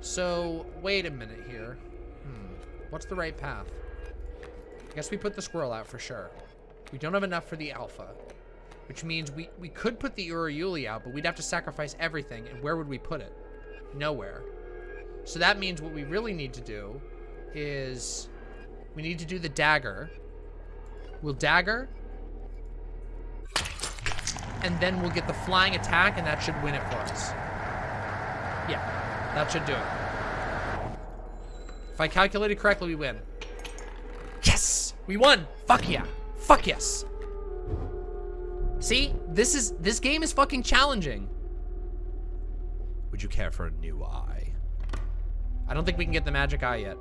So, wait a minute here. Hmm. What's the right path? I guess we put the squirrel out for sure. We don't have enough for the alpha. Which means we, we could put the Urayuli out, but we'd have to sacrifice everything. And where would we put it? Nowhere. So that means what we really need to do is we need to do the dagger. We'll dagger. And then we'll get the flying attack, and that should win it for us. Yeah, that should do it. If I calculated correctly, we win. Yes! We won! Fuck yeah! Fuck yes! See? This is- this game is fucking challenging. Would you care for a new eye? I don't think we can get the magic eye yet.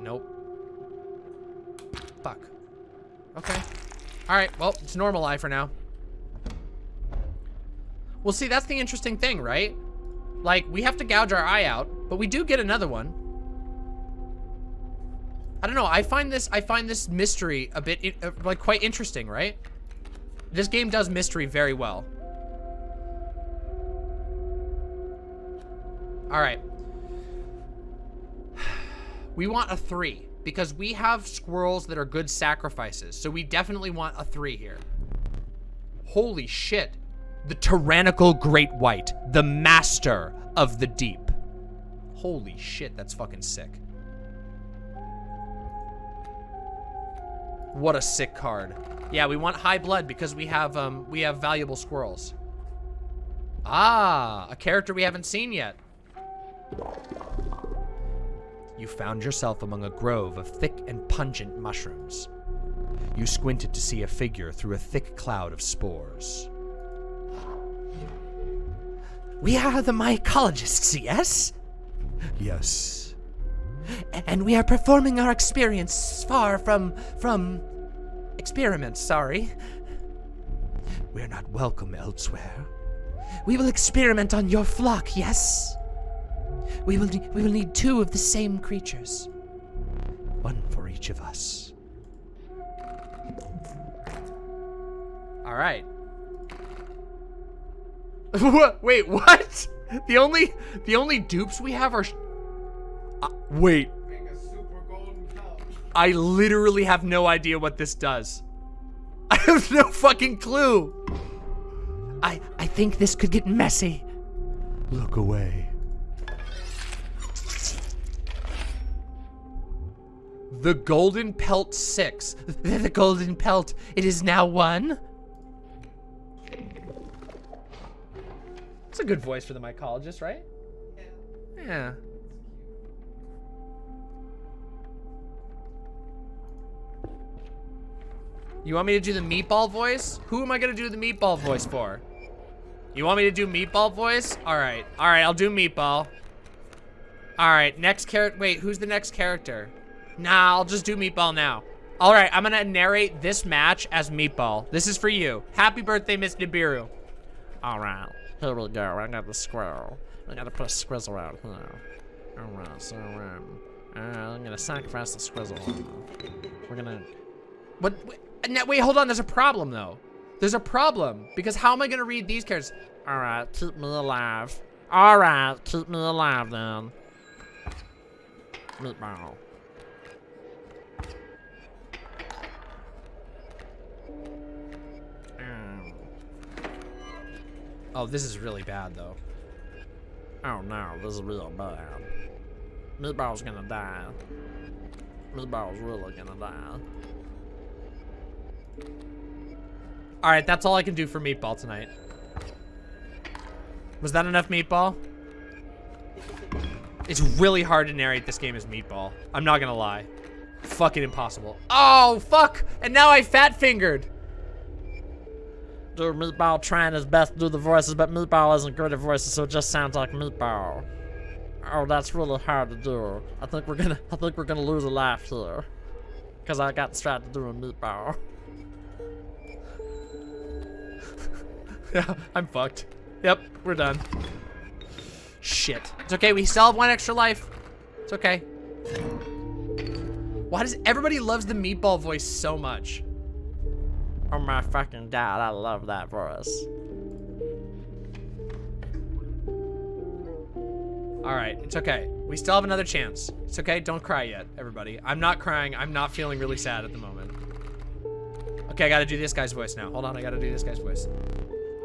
Nope. Fuck. Okay. Alright, well, it's normal eye for now. Well, see, that's the interesting thing, right? Like, we have to gouge our eye out, but we do get another one. I don't know, I find this, I find this mystery a bit, uh, like, quite interesting, right? This game does mystery very well. All right. We want a three because we have squirrels that are good sacrifices. So we definitely want a three here. Holy shit. The tyrannical great white, the master of the deep. Holy shit, that's fucking sick. What a sick card. Yeah, we want high blood because we have um we have valuable squirrels. Ah, a character we haven't seen yet. You found yourself among a grove of thick and pungent mushrooms. You squinted to see a figure through a thick cloud of spores. We are the mycologists, yes? Yes. And we are performing our experience far from from experiments, sorry. We're not welcome elsewhere. We will experiment on your flock, yes? We will we will need two of the same creatures. One for each of us. All right. Wait, what? The only the only dupes we have are. sh- Uh, wait, Make a super golden cup. I literally have no idea what this does. I have no fucking clue. I I think this could get messy. Look away. The Golden Pelt 6. The Golden Pelt. It is now one. It's a good voice for the mycologist, right? Yeah. You want me to do the meatball voice? Who am I gonna do the meatball voice for? You want me to do meatball voice? All right, all right, I'll do meatball. All right, next character. Wait, who's the next character? Nah, I'll just do meatball now. All right, I'm gonna narrate this match as meatball. This is for you. Happy birthday, Miss Nibiru. All right, here we go. I got the squirrel. I gotta put a squizzle out here. All right, so um, uh, I'm gonna sacrifice the squizzle. We're gonna. What? Wait, wait, hold on. There's a problem though. There's a problem because how am I gonna read these characters? All right, keep me alive. All right, keep me alive then. Meatball. Oh, this is really bad though. Oh no, this is real bad. Meatball's gonna die. Meatball's really gonna die. Alright, that's all I can do for Meatball tonight. Was that enough Meatball? It's really hard to narrate this game as Meatball. I'm not gonna lie. Fucking impossible. Oh, fuck! And now I fat Dude, Meatball trying his best to do the voices, but Meatball isn't good at voices, so it just sounds like Meatball. Oh, that's really hard to do. I think we're gonna, I think we're gonna lose a life here. Cause I got distracted doing Meatball. yeah, I'm fucked. Yep, we're done. Shit. It's okay, we still have one extra life. It's okay. Why does everybody loves the meatball voice so much? Oh my fucking god, I love that voice. Alright, it's okay. We still have another chance. It's okay, don't cry yet, everybody. I'm not crying, I'm not feeling really sad at the moment. Okay, I gotta do this guy's voice now. Hold on, I gotta do this guy's voice.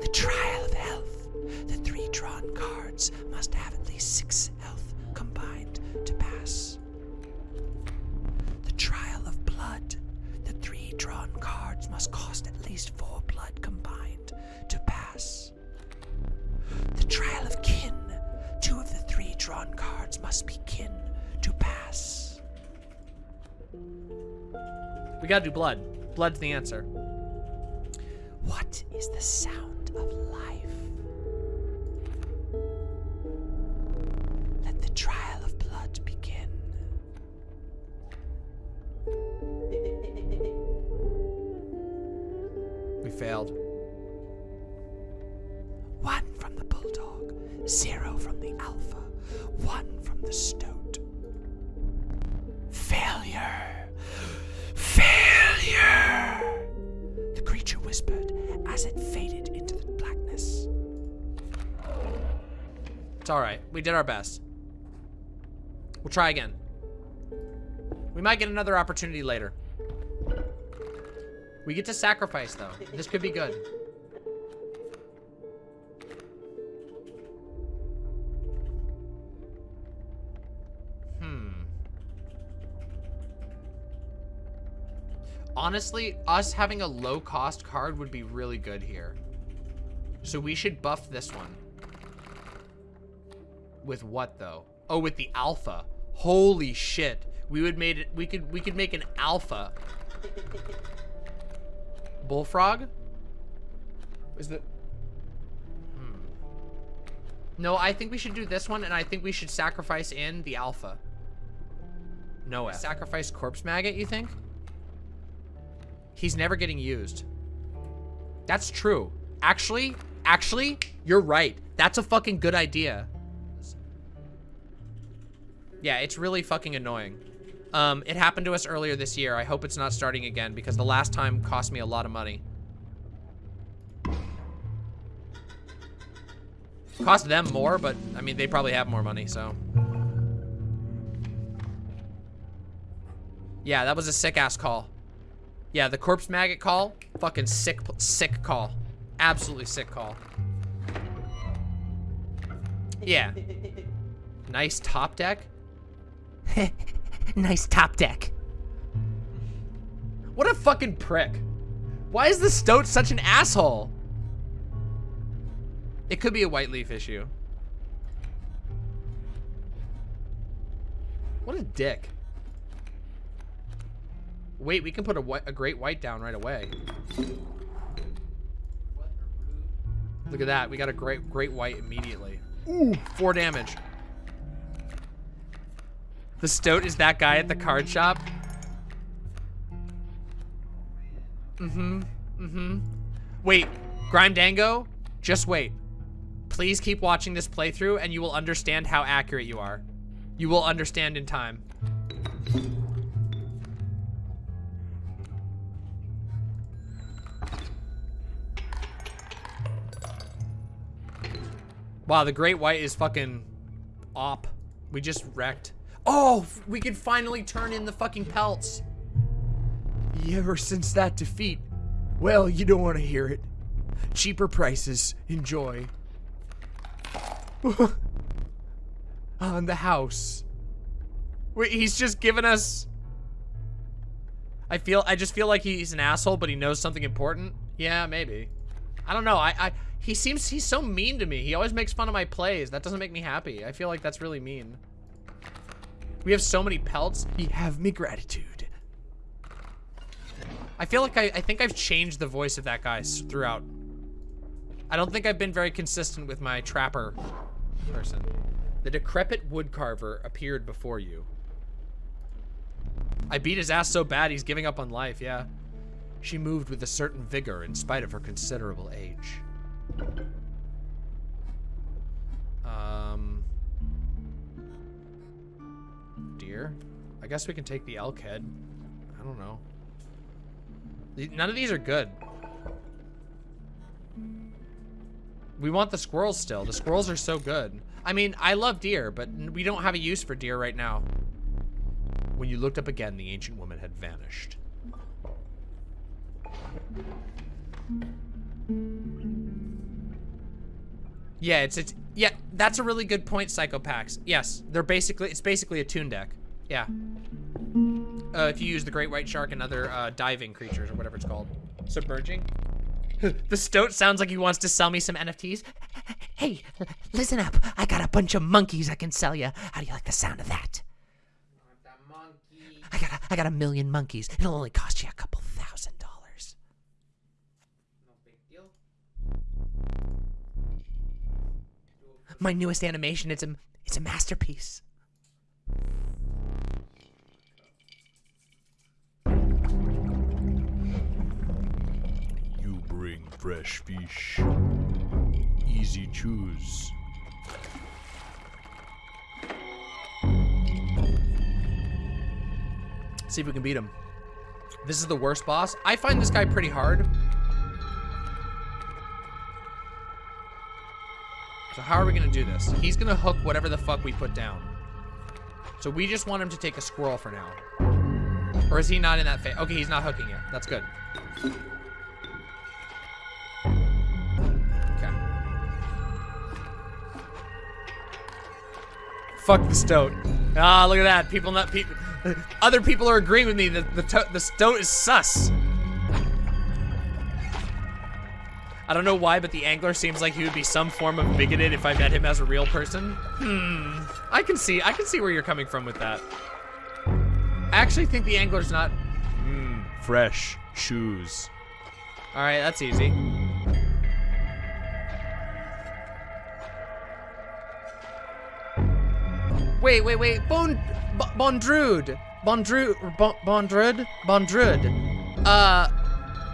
The trial of health. The three drawn cards must have at least six health combined to pass. The trial of blood. Three drawn cards must cost at least four blood combined to pass. The trial of kin. Two of the three drawn cards must be kin to pass. We gotta do blood. Blood's the answer. What is the sound of life? Let the trial failed. One from the bulldog, zero from the alpha, one from the stoat. Failure! Failure! The creature whispered as it faded into the blackness. It's alright. We did our best. We'll try again. We might get another opportunity later. We get to sacrifice, though. This could be good. Hmm. Honestly, us having a low-cost card would be really good here. So we should buff this one. With what, though? Oh, with the alpha. Holy shit. We would made it we could we could make an alpha. Bullfrog? Is the Hmm. No, I think we should do this one and I think we should sacrifice in the alpha. Noah. Sacrifice corpse maggot, you think? He's never getting used. That's true. Actually, actually, you're right. That's a fucking good idea. Yeah, it's really fucking annoying. Um, it happened to us earlier this year. I hope it's not starting again because the last time cost me a lot of money. Cost them more, but I mean, they probably have more money, so. Yeah, that was a sick ass call. Yeah, the corpse maggot call, fucking sick, sick call. Absolutely sick call. Yeah. Nice top deck. nice top deck. What a fucking prick. Why is the stoat such an asshole? It could be a white leaf issue. What a dick. Wait, we can put a, a great white down right away. Look at that. We got a great great white immediately. Ooh, four damage. The stoat is that guy at the card shop. Mm-hmm. Mm-hmm. Wait, Grime Dango, just wait. Please keep watching this playthrough and you will understand how accurate you are. You will understand in time. Wow, the Great White is fucking op. We just wrecked. Oh, we can finally turn in the fucking pelts. Ever since that defeat, well, you don't want to hear it. Cheaper prices. Enjoy. On the house. Wait, he's just giving us... I feel, I just feel like he's an asshole, but he knows something important. Yeah, maybe. I don't know. I, I, he seems, he's so mean to me. He always makes fun of my plays. That doesn't make me happy. I feel like that's really mean. We have so many pelts. You have me gratitude. I feel like I, I think I've changed the voice of that guy throughout. I don't think I've been very consistent with my trapper person. The decrepit woodcarver appeared before you. I beat his ass so bad he's giving up on life, yeah. She moved with a certain vigor in spite of her considerable age. Um... Deer? I guess we can take the elk head. I don't know. None of these are good. We want the squirrels still. The squirrels are so good. I mean, I love deer, but we don't have a use for deer right now. When you looked up again, the ancient woman had vanished. Yeah, it's it's yeah, that's a really good point, Psychopax. Yes, they're basically it's basically a tune deck. Yeah. Uh, if you use the great white shark and other uh, diving creatures or whatever it's called. Submerging. the stoat sounds like he wants to sell me some NFTs. Hey, listen up. I got a bunch of monkeys I can sell you. How do you like the sound of that? I got a, I got a million monkeys. It'll only cost you a couple thousand dollars. No big deal. My newest animation. It's a it's a masterpiece. You bring fresh fish. Easy choose. See if we can beat him. This is the worst boss. I find this guy pretty hard. So how are we gonna do this? He's gonna hook whatever the fuck we put down. So we just want him to take a squirrel for now. Or is he not in that phase? Okay, he's not hooking it. That's good. Okay. Fuck the stoat. Ah, look at that. People not people. Other people are agreeing with me that the the stoat is sus. I don't know why, but the angler seems like he would be some form of bigoted if I met him as a real person. Hmm. I can see. I can see where you're coming from with that. I actually think the angler's not. Mmm, fresh shoes. All right, that's easy. Wait, wait, wait. Bon, Bondrewd, Bondrewd, Bondrewd, Bondrewd. Uh,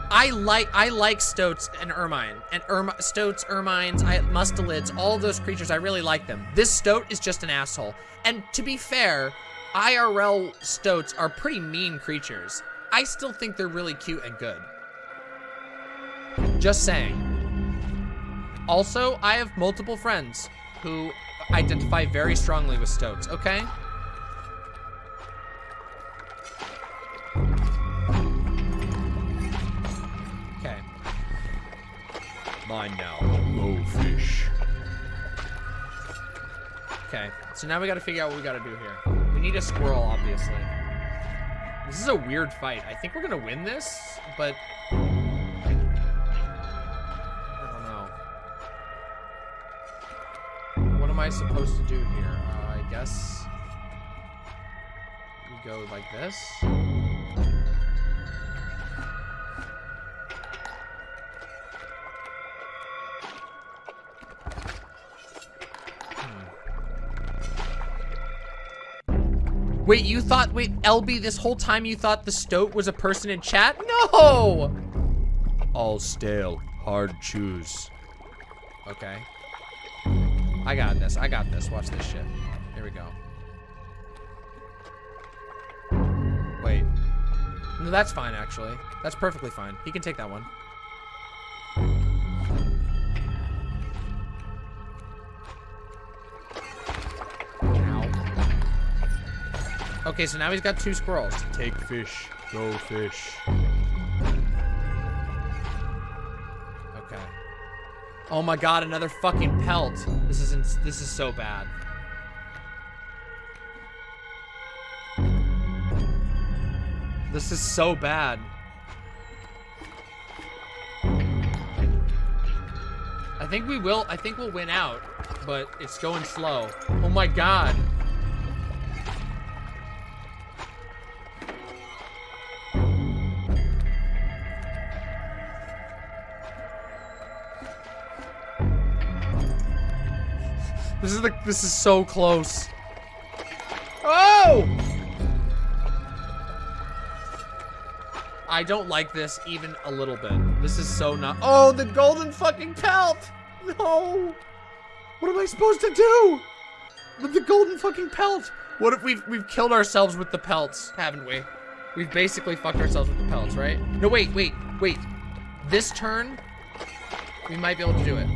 I like I like stoats and ermine and erm stoats, ermines, I, mustelids, all those creatures. I really like them. This stoat is just an asshole. And to be fair, IRL stoats are pretty mean creatures. I still think they're really cute and good. Just saying. Also, I have multiple friends who identify very strongly with stoats, okay? Okay. Mine now. Low fish. Okay, so now we gotta figure out what we gotta do here. We need a squirrel, obviously. This is a weird fight. I think we're gonna win this, but... I don't know. What am I supposed to do here? Uh, I guess... We go like this. Wait, you thought, wait, LB, this whole time you thought the stoat was a person in chat? No! All stale. Hard chews. Okay. I got this, I got this. Watch this shit. Here we go. Wait. No, that's fine, actually. That's perfectly fine. He can take that one. Okay, so now he's got two squirrels. Take fish. Go fish. Okay. Oh my god, another fucking pelt. This is ins- this is so bad. This is so bad. I think we will, I think we'll win out, but it's going slow. Oh my god. This is the this is so close. Oh! I don't like this even a little bit. This is so not Oh, the golden fucking pelt! No! What am I supposed to do? With the golden fucking pelt? What if we've we've killed ourselves with the pelts, haven't we? We've basically fucked ourselves with the pelts, right? No, wait, wait, wait. This turn, we might be able to do it.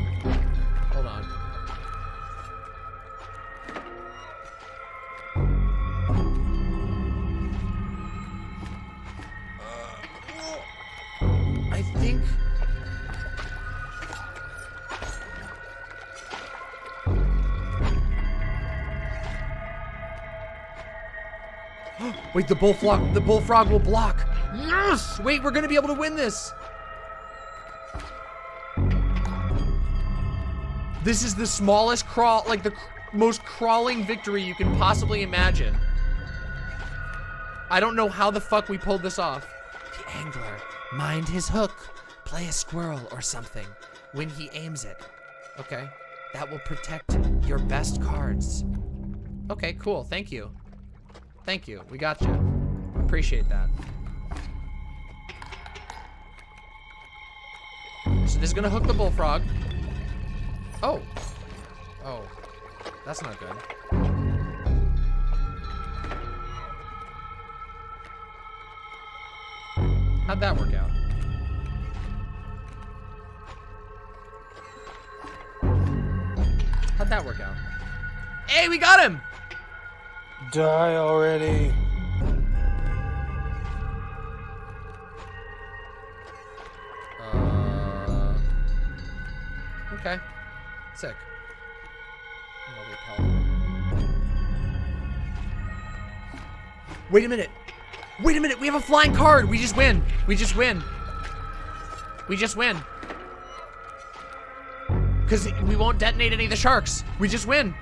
Wait, the bullfrog, the bullfrog will block. Yes! Wait, we're gonna be able to win this. This is the smallest crawl, like the cr- most crawling victory you can possibly imagine. I don't know how the fuck we pulled this off. The angler, mind his hook. Play a squirrel or something when he aims it. Okay. That will protect your best cards. Okay, cool. Thank you. Thank you. We got you. Appreciate that. So this is gonna hook the bullfrog. Oh. Oh. That's not good. How'd that work out? How'd that work out? Hey, we got him! Die already. Uh, okay. Sick. Wait a minute. Wait a minute. We have a flying card. We just win. We just win. We just win. Because we won't detonate any of the sharks. We just win.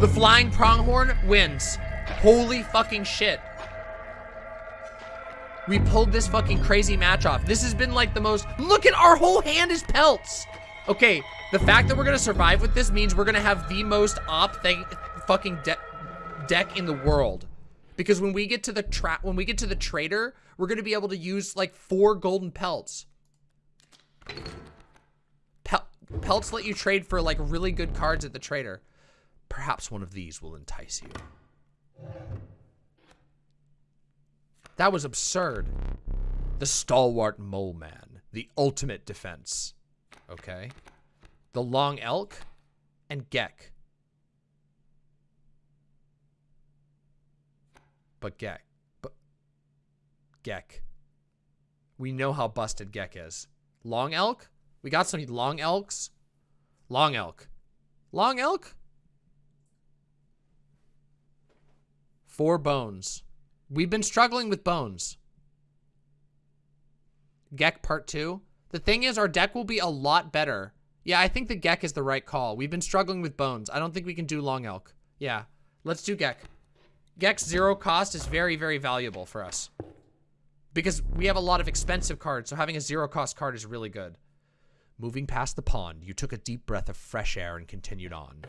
The flying pronghorn wins. Holy fucking shit. We pulled this fucking crazy match off. This has been like the most. Look at our whole hand is pelts. Okay, the fact that we're gonna survive with this means we're gonna have the most op thing, fucking de deck in the world. Because when we get to the trap, when we get to the trader, we're gonna be able to use like four golden pelts. Pel pelts let you trade for like really good cards at the trader. Perhaps one of these will entice you. That was absurd. The stalwart mole man, the ultimate defense. Okay. The long elk and Geck. But Geck. But Geck. We know how busted Geck is. Long elk? We got some long elks. Long elk. Long elk? Four bones. We've been struggling with bones. Geck part two. The thing is, our deck will be a lot better. Yeah, I think the Geck is the right call. We've been struggling with bones. I don't think we can do Long Elk. Yeah, let's do Geck. Geck's zero cost is very, very valuable for us. Because we have a lot of expensive cards, so having a zero cost card is really good. Moving past the pond, you took a deep breath of fresh air and continued on.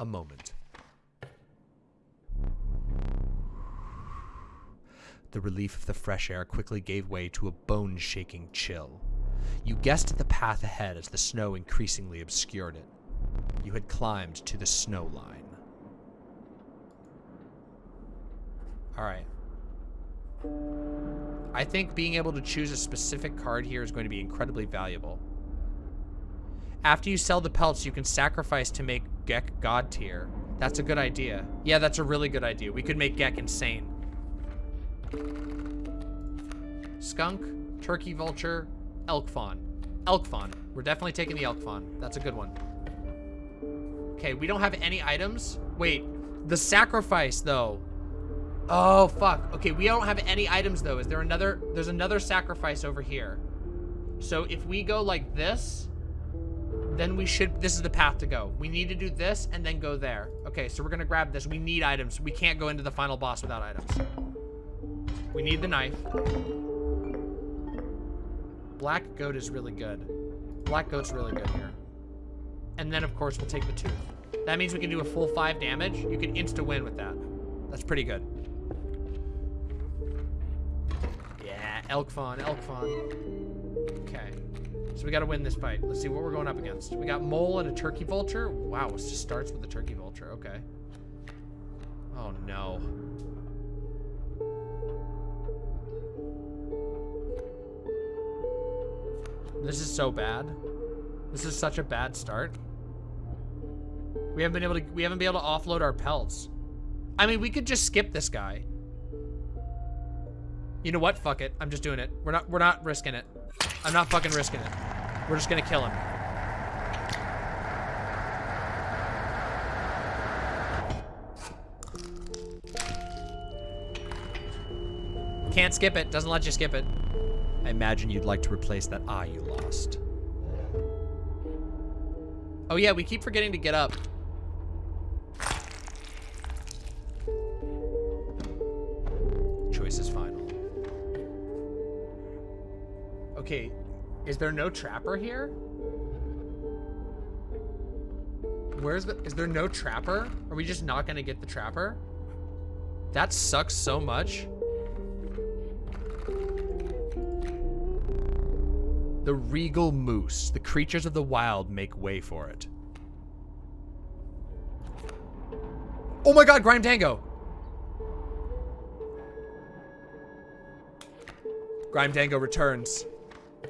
A moment. The relief of the fresh air quickly gave way to a bone-shaking chill. You guessed at the path ahead as the snow increasingly obscured it. You had climbed to the snow line. Alright. I think being able to choose a specific card here is going to be incredibly valuable. After you sell the pelts, you can sacrifice to make Geck god tier. That's a good idea. Yeah, that's a really good idea. We could make Geck insane. Skunk, turkey vulture, elk fawn. Elk fawn. We're definitely taking the elk fawn. That's a good one. Okay, we don't have any items. Wait, the sacrifice though. Oh, fuck. Okay, we don't have any items though. Is there another, there's another sacrifice over here. So if we go like this, then we should, this is the path to go. We need to do this and then go there. Okay, so we're gonna grab this. We need items. We can't go into the final boss without items. We need the knife. Black goat is really good. Black goat's really good here. And then, of course, we'll take the tooth. That means we can do a full five damage. You can insta-win with that. That's pretty good. Yeah, elk fawn, elk fawn. Okay. So we gotta win this fight. Let's see what we're going up against. We got mole and a turkey vulture. Wow, it just starts with a turkey vulture. Okay. Oh, no. This is so bad. This is such a bad start. We haven't been able to we haven't been able to offload our pelts. I mean, we could just skip this guy. You know what? Fuck it. I'm just doing it. We're not we're not risking it. I'm not fucking risking it. We're just gonna kill him. Can't skip it. Doesn't let you skip it. I imagine you'd like to replace that eye you lost. Oh yeah, we keep forgetting to get up. Okay, is there no trapper here? Where's the, is there no trapper? Are we just not gonna get the trapper? That sucks so much. The regal moose. The creatures of the wild make way for it. Oh my god, Grime Dango! Grime Dango returns.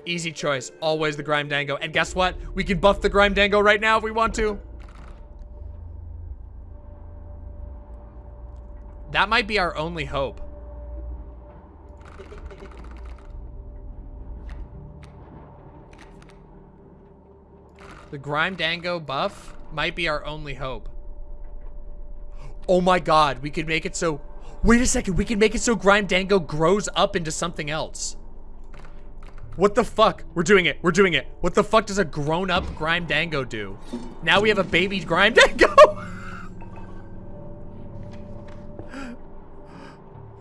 Easy choice. Always the Grime Dango. And guess what? We can buff the Grime Dango right now if we want to. That might be our only hope. The Grime Dango buff might be our only hope. Oh my god, we could make it so... Wait a second, we can make it so Grime Dango grows up into something else. What the fuck? We're doing it, we're doing it. What the fuck does a grown-up Grime Dango do? Now we have a baby Grime Dango!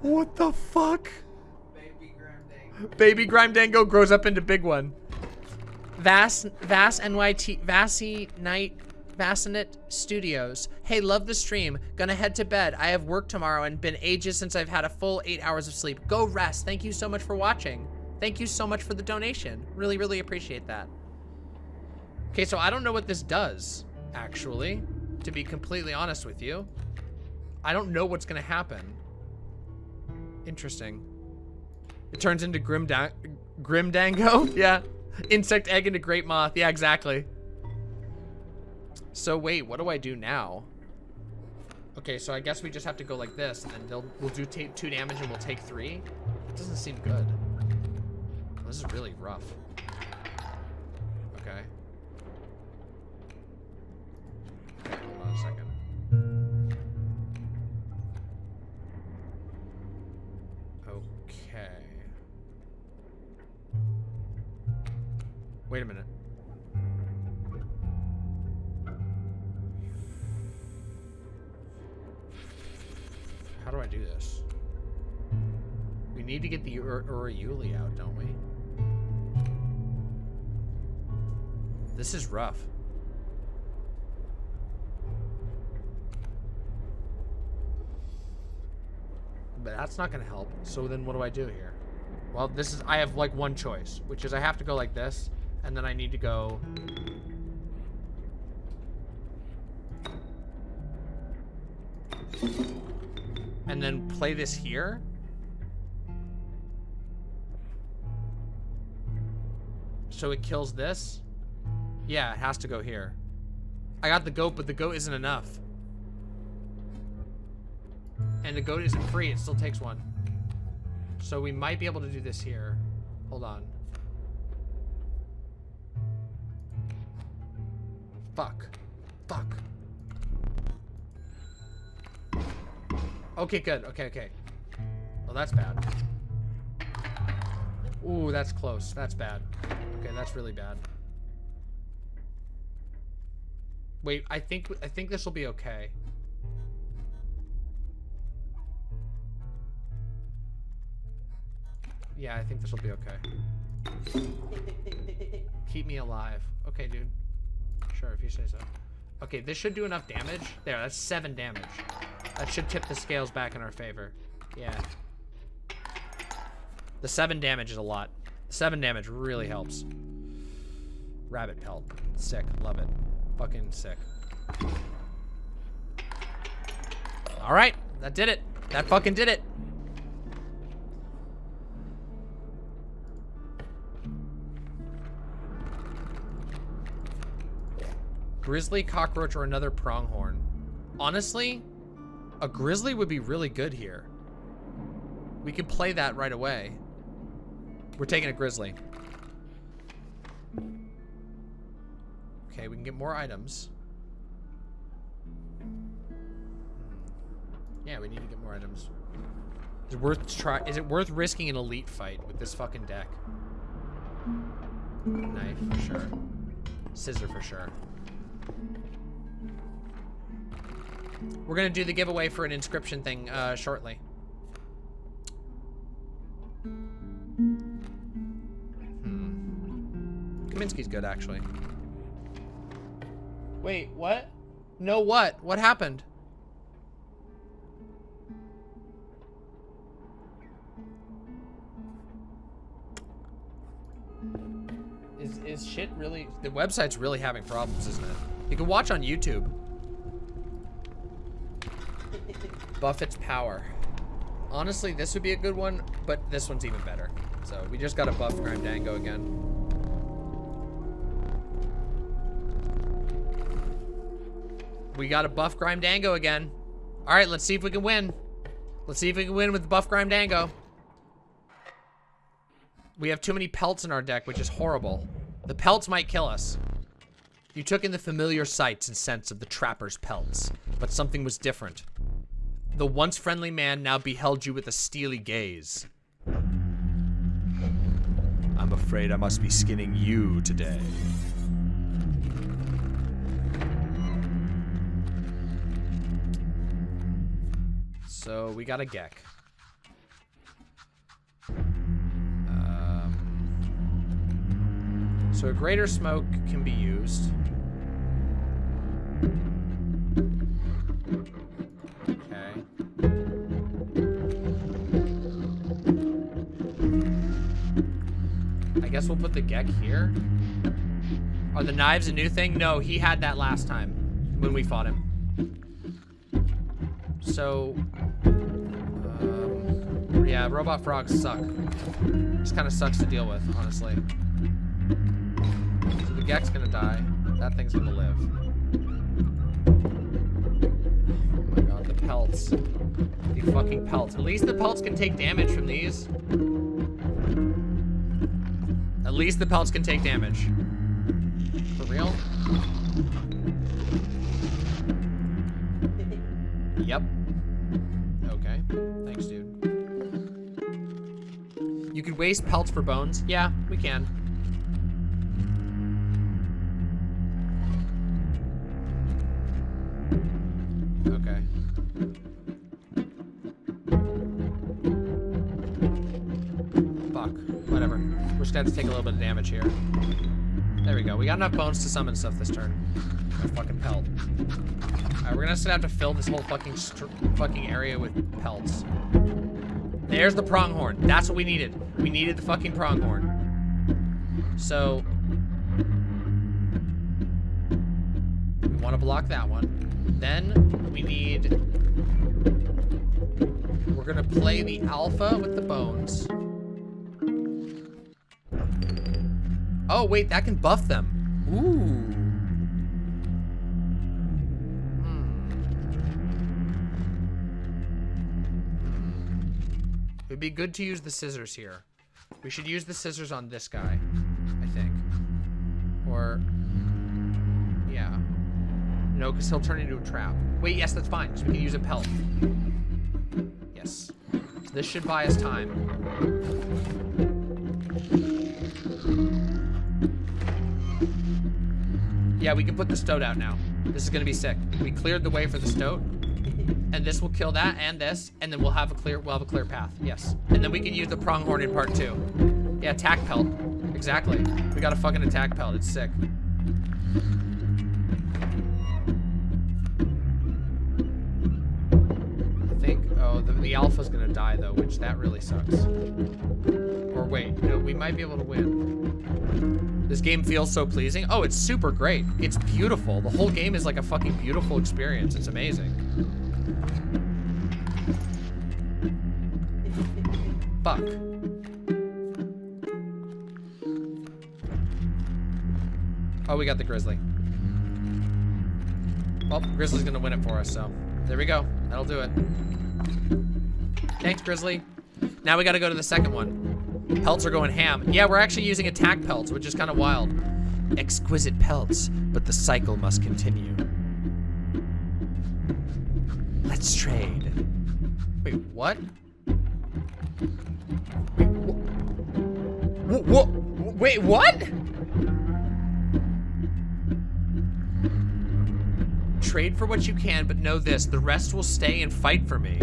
what the fuck? Baby Grime Dango. Baby Grime Dango grows up into big one. Vass, Vass NYT, Vassy Night, Vassinet Studios. Hey, love the stream. Gonna head to bed. I have work tomorrow and been ages since I've had a full eight hours of sleep. Go rest. Thank you so much for watching. Thank you so much for the donation. Really, really appreciate that. Okay, so I don't know what this does, actually, to be completely honest with you. I don't know what's gonna happen. Interesting. It turns into Grim da Grimdango? yeah. Insect egg into Great Moth. Yeah, exactly. So wait, what do I do now? Okay, so I guess we just have to go like this, and then they'll we'll do two damage and we'll take three. It doesn't seem good. This is really rough. Okay. Okay, hold on a second. Okay. Wait a minute. How do I do this? We need to get the Ur Urayuli out, don't we? This is rough. But that's not gonna help. So then what do I do here? Well, this is, I have like one choice, which is I have to go like this, and then I need to go... And then play this here? So it kills this? Yeah, it has to go here. I got the goat, but the goat isn't enough. And the goat isn't free, it still takes one. So we might be able to do this here. Hold on. Fuck. Fuck. Okay, good. Okay, okay. Well, that's bad. Ooh, that's close. That's bad. Okay, that's really bad. Wait, I think I think this will be okay. Yeah, I think this will be okay. Keep me alive. Okay, dude. Sure, if you say so. Okay, this should do enough damage. There, that's seven damage. That should tip the scales back in our favor. Yeah. The seven damage is a lot. Seven damage really helps. Rabbit pelt. Sick. Love it. Fucking sick. Alright. That did it. That fucking did it. Grizzly, cockroach, or another pronghorn. Honestly, a grizzly would be really good here. We can play that right away. We're taking a grizzly. Can get more items. Yeah, we need to get more items. Is it worth try? Is it worth risking an elite fight with this fucking deck? Knife for sure. Scissor for sure. We're gonna do the giveaway for an Inscryption thing uh, shortly. Hmm. Kaminsky's good, actually. Wait, what? No, what? What happened? Is, is shit really... The website's really having problems, isn't it? You can watch on YouTube. Buffett's Power. Honestly, this would be a good one, but this one's even better. So we just got to buff Grimdango again. We got a buff Grimdango again. All right, let's see if we can win. Let's see if we can win with buff Grimdango. We have too many pelts in our deck, which is horrible. The pelts might kill us. You took in the familiar sights and scents of the trapper's pelts, but something was different. The once friendly man now beheld you with a steely gaze. I'm afraid I must be skinning you today. So we got a Geck. Um, so a greater smoke can be used. Okay. I guess we'll put the Geck here. Are the knives a new thing? No, he had that last time when we fought him. So, yeah, robot frogs suck. Just kind of sucks to deal with, honestly. So the Geck's gonna die. That thing's gonna live. Oh my god, the pelts. The fucking pelts. At least the pelts can take damage from these. At least the pelts can take damage. For real? Yep. You could waste pelts for bones. Yeah, we can. Okay. Fuck. Whatever. We're just gonna have to take a little bit of damage here. There we go. We got enough bones to summon stuff this turn. A fucking pelt. Alright, we're gonna have to fill this whole fucking fucking area with pelts. There's the pronghorn. That's what we needed. We needed the fucking pronghorn. So we want to block that one. Then we need. We're gonna play the alpha with the bones. Oh wait, that can buff them. Ooh. Would be good to use the scissors here. We should use the scissors on this guy, I think. Or, yeah. No, because he'll turn into a trap. Wait, yes, that's fine, because we can use a pelt. Yes. So this should buy us time. Yeah, we can put the stoat out now. This is gonna be sick. We cleared the way for the stoat and this will kill that and this, and then we'll have a clear we'll have a clear path. Yes. And then we can use the pronghorn in part two. Yeah, attack pelt. Exactly. We got a fucking attack pelt. It's sick. I think oh the, the alpha's gonna die though, which that really sucks. Or wait, no, we might be able to win. This game feels so pleasing. Oh, it's super great. It's beautiful. The whole game is like a fucking beautiful experience. It's amazing. Oh, we got the Grizzly. Well, Grizzly's gonna win it for us, so there we go. That'll do it. Thanks, Grizzly. Now we gotta go to the second one. Pelts are going ham. Yeah, we're actually using attack pelts, which is kind of wild. Exquisite pelts, but the cycle must continue. Let's trade. Wait, what? What? Wait, what? Trade for what you can, but know this, the rest will stay and fight for me.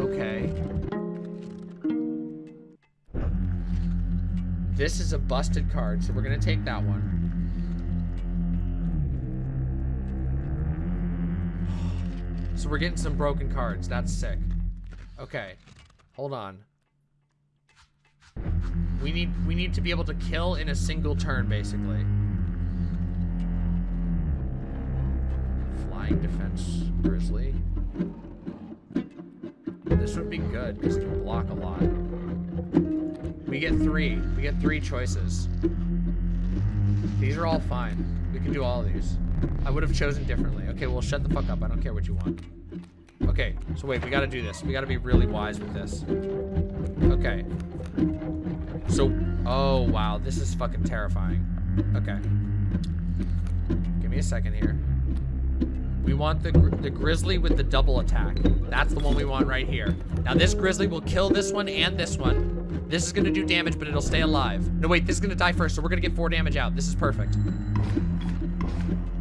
Okay. This is a busted card, so we're gonna take that one. So we're getting some broken cards. That's sick. Okay. Hold on. We need we need to be able to kill in a single turn, basically. Flying defense grizzly. This would be good because it can block a lot. We get three. We get three choices. These are all fine. We can do all of these. I would have chosen differently. Okay, well, shut the fuck up. I don't care what you want. Okay, so wait, we gotta do this. We gotta be really wise with this. Okay. So, oh, wow, this is fucking terrifying. Okay. Give me a second here. We want the, gr the grizzly with the double attack. That's the one we want right here. Now, this grizzly will kill this one and this one. This is gonna do damage, but it'll stay alive. No, wait, this is gonna die first, so we're gonna get four damage out. This is perfect.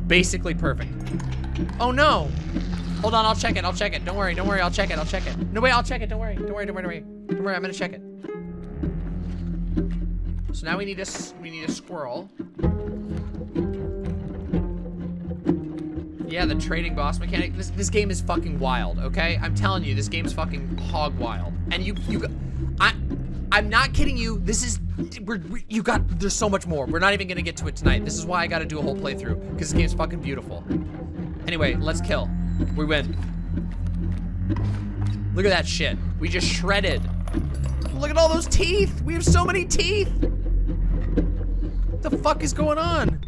Basically perfect. Oh, no. Hold on, I'll check it. I'll check it. Don't worry. Don't worry. I'll check it. I'll check it. No, wait. I'll check it. Don't worry. Don't worry. Don't worry. Don't worry. Don't worry. I'm gonna check it. So now we need a we need a squirrel. Yeah, the trading boss mechanic. This this game is fucking wild. Okay, I'm telling you, this game's fucking hog wild. And you you, I, I'm not kidding you. This is we're, we, you got. There's so much more. We're not even gonna get to it tonight. This is why I got to do a whole playthrough because this game's fucking beautiful. Anyway, let's kill. We win. Look at that shit. We just shredded. Look at all those teeth. We have so many teeth. What the fuck is going on?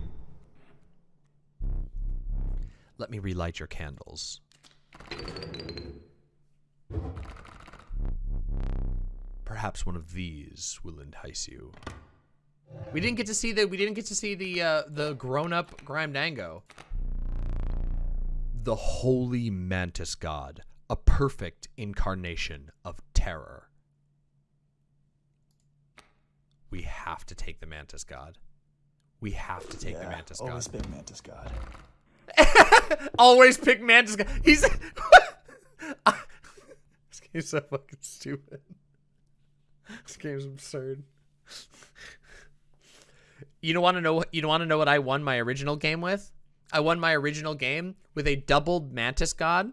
Let me relight your candles. Perhaps one of these will entice you. We didn't get to see the we didn't get to see the uh, the grown-up Grime Dango. The holy mantis god, a perfect incarnation of terror. We have to take the mantis god. We have to take the mantis god. always been Mantis God. Always pick mantis god. He's this game's so fucking stupid. This game's absurd. You don't want to know. You don't want to know what I won my original game with? I won my original game with a doubled mantis god,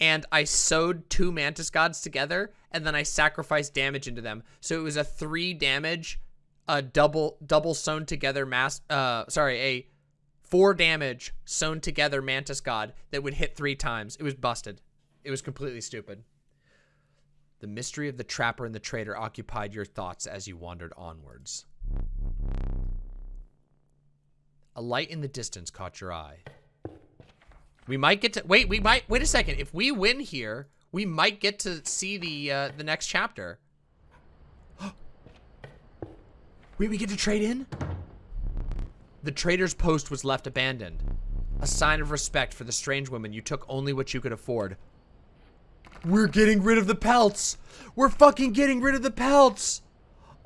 and I sewed two mantis gods together, and then I sacrificed damage into them. So it was a three damage, a double double sewn together mass. Uh, sorry, a four damage sewn together mantis god that would hit three times. It was busted. It was completely stupid. The mystery of the trapper and the traitor occupied your thoughts as you wandered onwards. A light in the distance caught your eye. We might get to wait. We might wait a second. If we win here, we might get to see the uh, the next chapter. wait, we get to trade in. The trader's post was left abandoned. A sign of respect for the strange woman you took only what you could afford. We're getting rid of the pelts. We're fucking getting rid of the pelts.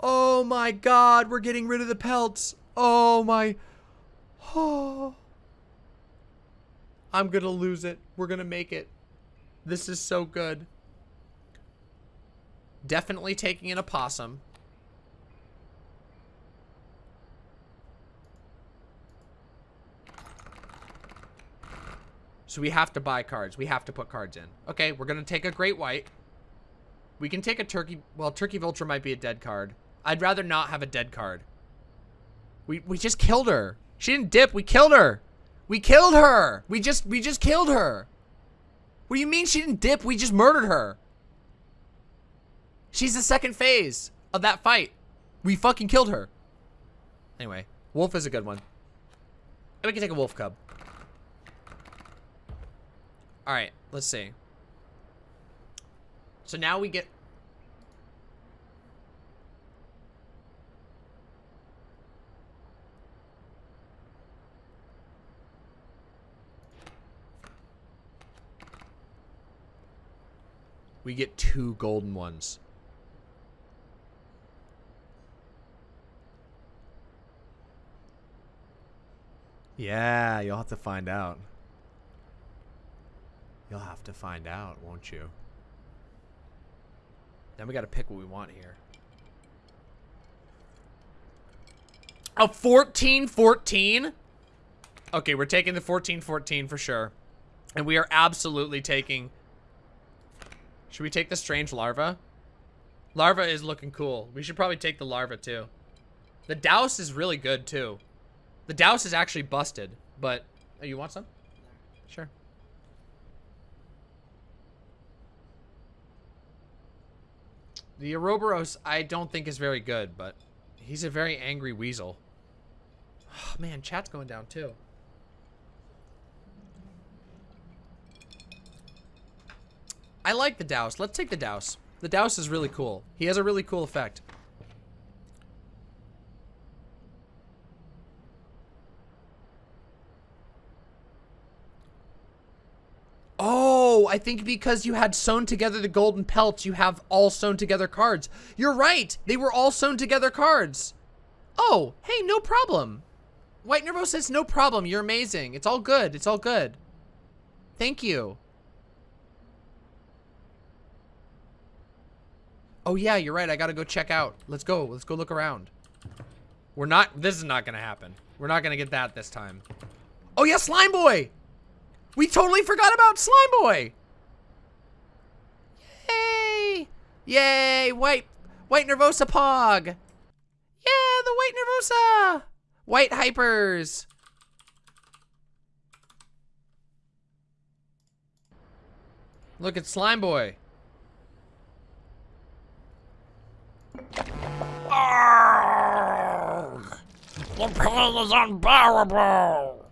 Oh my god, we're getting rid of the pelts. Oh my. Oh. I'm gonna lose it. We're gonna make it. This is so good. Definitely taking an opossum. So we have to buy cards. We have to put cards in. Okay, we're gonna take a great white. We can take a turkey. Well, turkey vulture might be a dead card. I'd rather not have a dead card. We we just killed her. She didn't dip. We killed her. We killed her. We just we just killed her. What do you mean she didn't dip? We just murdered her. She's the second phase of that fight. We fucking killed her. Anyway, wolf is a good one. And we can take a wolf cub. All right, let's see. So now we get We get two golden ones. Yeah, you'll have to find out. You'll have to find out, won't you? Then we gotta pick what we want here. A 14-14? Okay, we're taking the 14-14 for sure. And we are absolutely taking... Should we take the strange larva? Larva is looking cool. We should probably take the larva too. The Daus is really good too. The Daus is actually busted, but... Oh, you want some? Sure. The Ouroboros, I don't think is very good, but he's a very angry weasel. Oh, man, chat's going down too. I like the Daus. Let's take the Daus. The Daus is really cool. He has a really cool effect. Oh, I think because you had sewn together the golden pelts, you have all sewn together cards. You're right. They were all sewn together cards. Oh, hey, no problem. White Nervo says, no problem. You're amazing. It's all good. It's all good. Thank you. Oh yeah, you're right. I gotta go check out. Let's go. Let's go look around. We're not, this is not gonna happen. We're not gonna get that this time. Oh yeah, Slime Boy! We totally forgot about Slime Boy! Yay! Yay! White, White Nervosa Pog! Yeah, the White Nervosa! White Hypers! Look at Slime Boy. The pain is unbearable.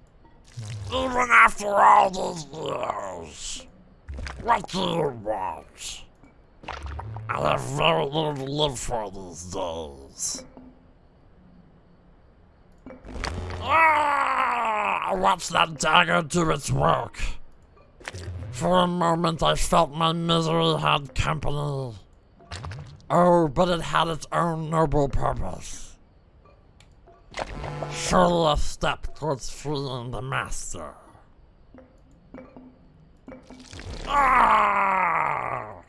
Even after all these years. What do you want? I have very little to live for these days. Ah! Watch that dagger do its work. For a moment I felt my misery had company. Oh, but it had its own noble purpose. Surely a step towards freeing the master. Ah!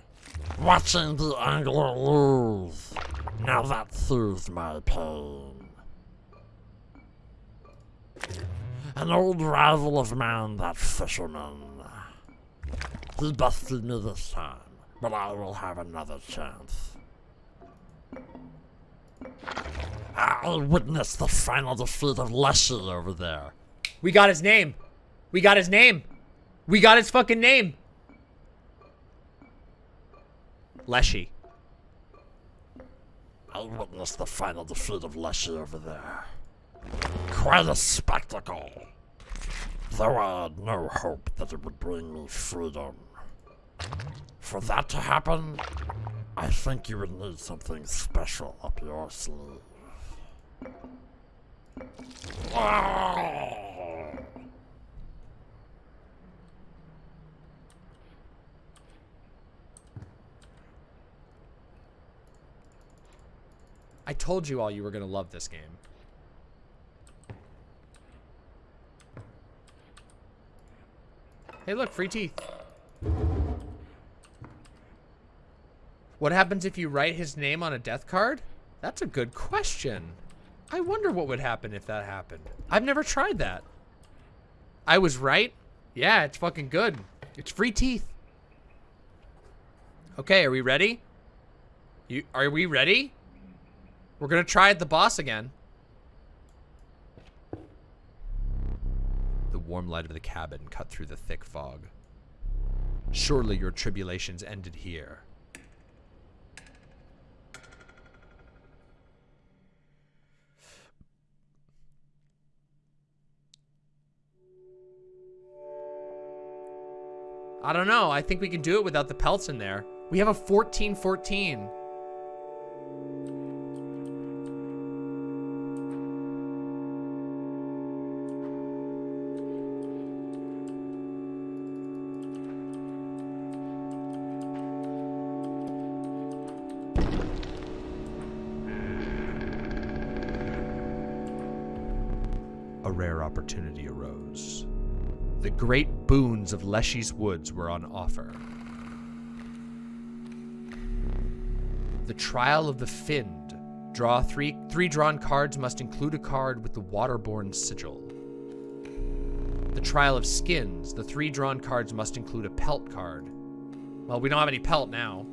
Watching the angler lose. Now that soothes my pain. An old rival of mine, that fisherman. He busted me this time, but I will have another chance. I witnessed the final defeat of Leshy over there. We got his name. We got his name. We got his fucking name. Leshy. I witnessed the final defeat of Leshy over there. Quite a spectacle. Though I had no hope that it would bring me freedom. For that to happen, I think you would need something special up your sleeve. I told you all you were gonna love this game. Hey look, free teeth. What happens if you write his name on a death card? That's a good question. I wonder what would happen if that happened. I've never tried that. I was right. Yeah, it's fucking good. It's free teeth. Okay, are we ready? You are we ready? We're gonna try at the boss again. The warm light of the cabin cut through the thick fog. Surely your tribulations ended here. I don't know. I think we can do it without the pelts in there. We have a 1414. Great boons of Leshy's Woods were on offer. The Trial of the Find. Draw three three drawn cards must include a card with the waterborne sigil. The Trial of Skins. The three drawn cards must include a pelt card. Well, we don't have any pelt now.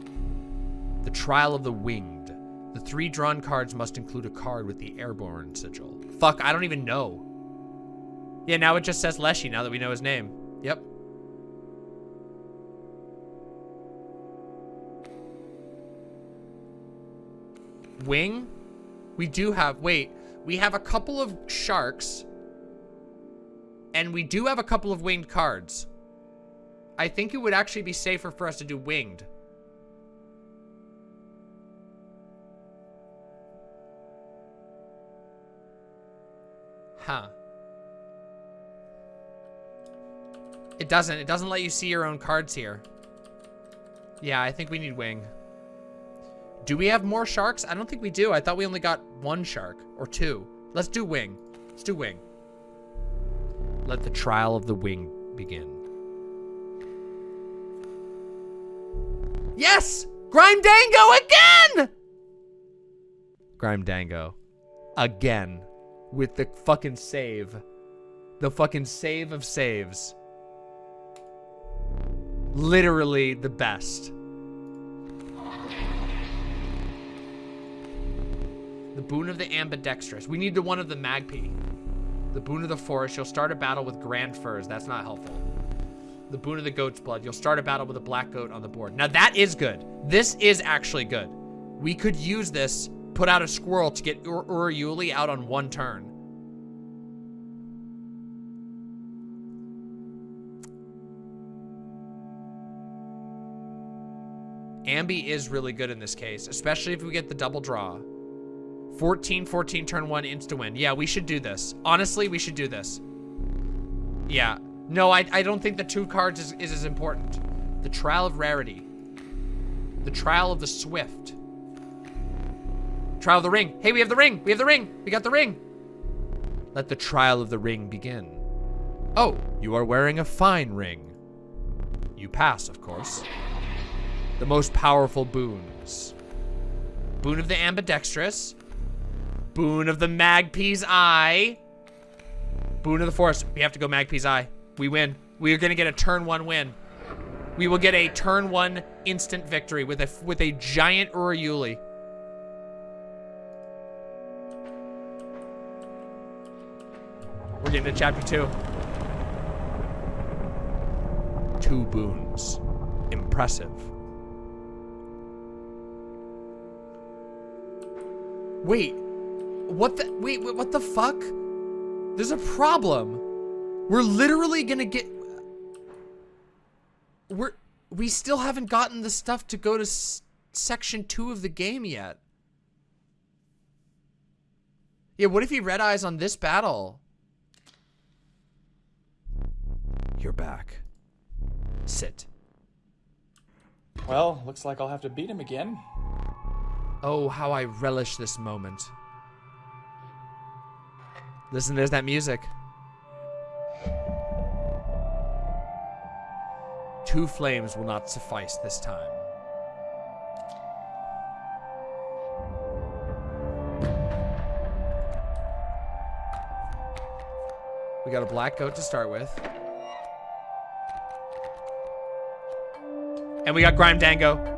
The Trial of the Winged. The three drawn cards must include a card with the airborne sigil. Fuck, I don't even know. Yeah, now it just says Leshy now that we know his name. Yep. Wing? We do have, wait, we have a couple of sharks. And we do have a couple of winged cards. I think it would actually be safer for us to do winged. Huh. It doesn't. It doesn't let you see your own cards here. Yeah, I think we need wing. Do we have more sharks? I don't think we do. I thought we only got one shark or two. Let's do wing. Let's do wing. Let the trial of the wing begin. Yes! Grime Dango again! Grime Dango. Again. With the fucking save. The fucking save of saves. Literally the best. The boon of the ambidextrous. We need the one of the Magpie. The boon of the forest. You'll start a battle with grand firs. That's not helpful. The boon of the goat's blood. You'll start a battle with a black goat on the board. Now that is good. This is actually good. We could use this, put out a squirrel to get Ur Urayuli out on one turn. Ambi is really good in this case, especially if we get the double draw. 14, 14, turn one, insta-win. Yeah, we should do this. Honestly, we should do this. Yeah. No, I, I don't think the two cards is, is as important. The Trial of Rarity. The Trial of the Swift. Trial of the Ring. Hey, we have the ring. We have the ring. We got the ring. Let the Trial of the Ring begin. Oh, you are wearing a fine ring. You pass, of course. The most powerful boons. Boon of the Ambidextrous. Boon of the Magpie's Eye. Boon of the Forest. We have to go Magpie's Eye. We win. We are gonna get a turn one win. We will get a turn one instant victory with a with a giant Urayuli. We're getting to chapter two. Two boons. Impressive. Wait. What the wait, what the fuck? There's a problem. We're literally gonna get We're we still haven't gotten the stuff to go to section 2 of the game yet. Yeah, what if he red eyes on this battle? You're back. Sit. Well, looks like I'll have to beat him again. Oh, how I relish this moment. Listen, there's that music. Two flames will not suffice this time. We got a black goat to start with. And we got Grime Dango.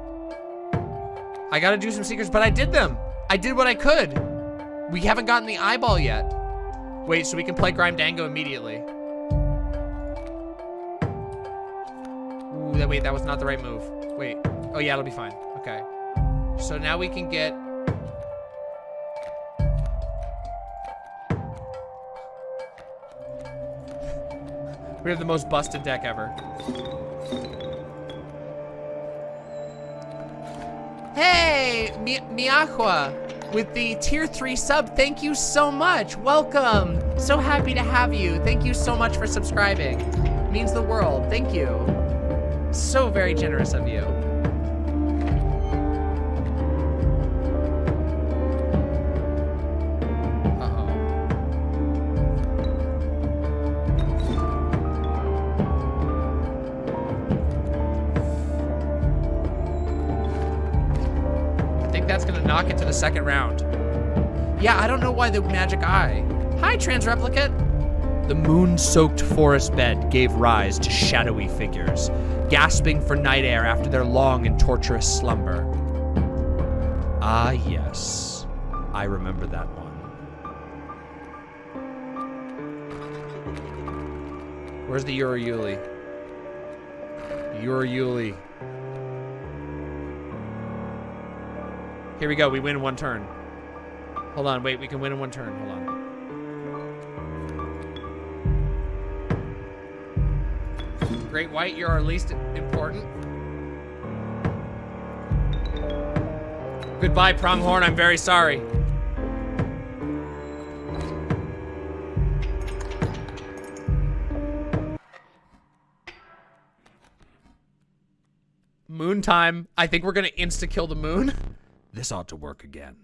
I gotta do some secrets, but I did them. I did what I could. We haven't gotten the eyeball yet. Wait, so we can play Grime Dango immediately. Ooh, wait, that was not the right move. Wait. Oh yeah, it'll be fine. Okay. So now we can get... We have the most busted deck ever. Hey, Mi with the tier 3 sub, thank you so much. Welcome. So happy to have you. Thank you so much for subscribing. Means the world. Thank you. So very generous of you. The second round. Yeah, I don't know why the magic eye. Hi, trans replicate. The moon-soaked forest bed gave rise to shadowy figures, gasping for night air after their long and torturous slumber. Ah, yes. I remember that one. Where's the Urayuli? Urayuli. Here we go. We win in one turn. Hold on. Wait. We can win in one turn. Hold on. Great White, you're our least important. Goodbye, Pronghorn. I'm very sorry. Moon time. I think we're gonna insta-kill the moon. This ought to work again.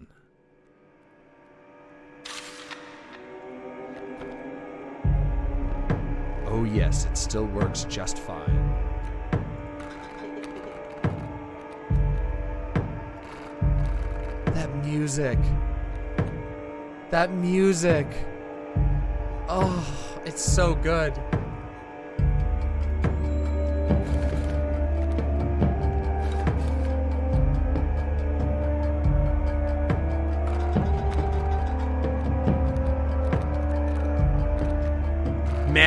Oh yes, it still works just fine. That music. That music. Oh, it's so good.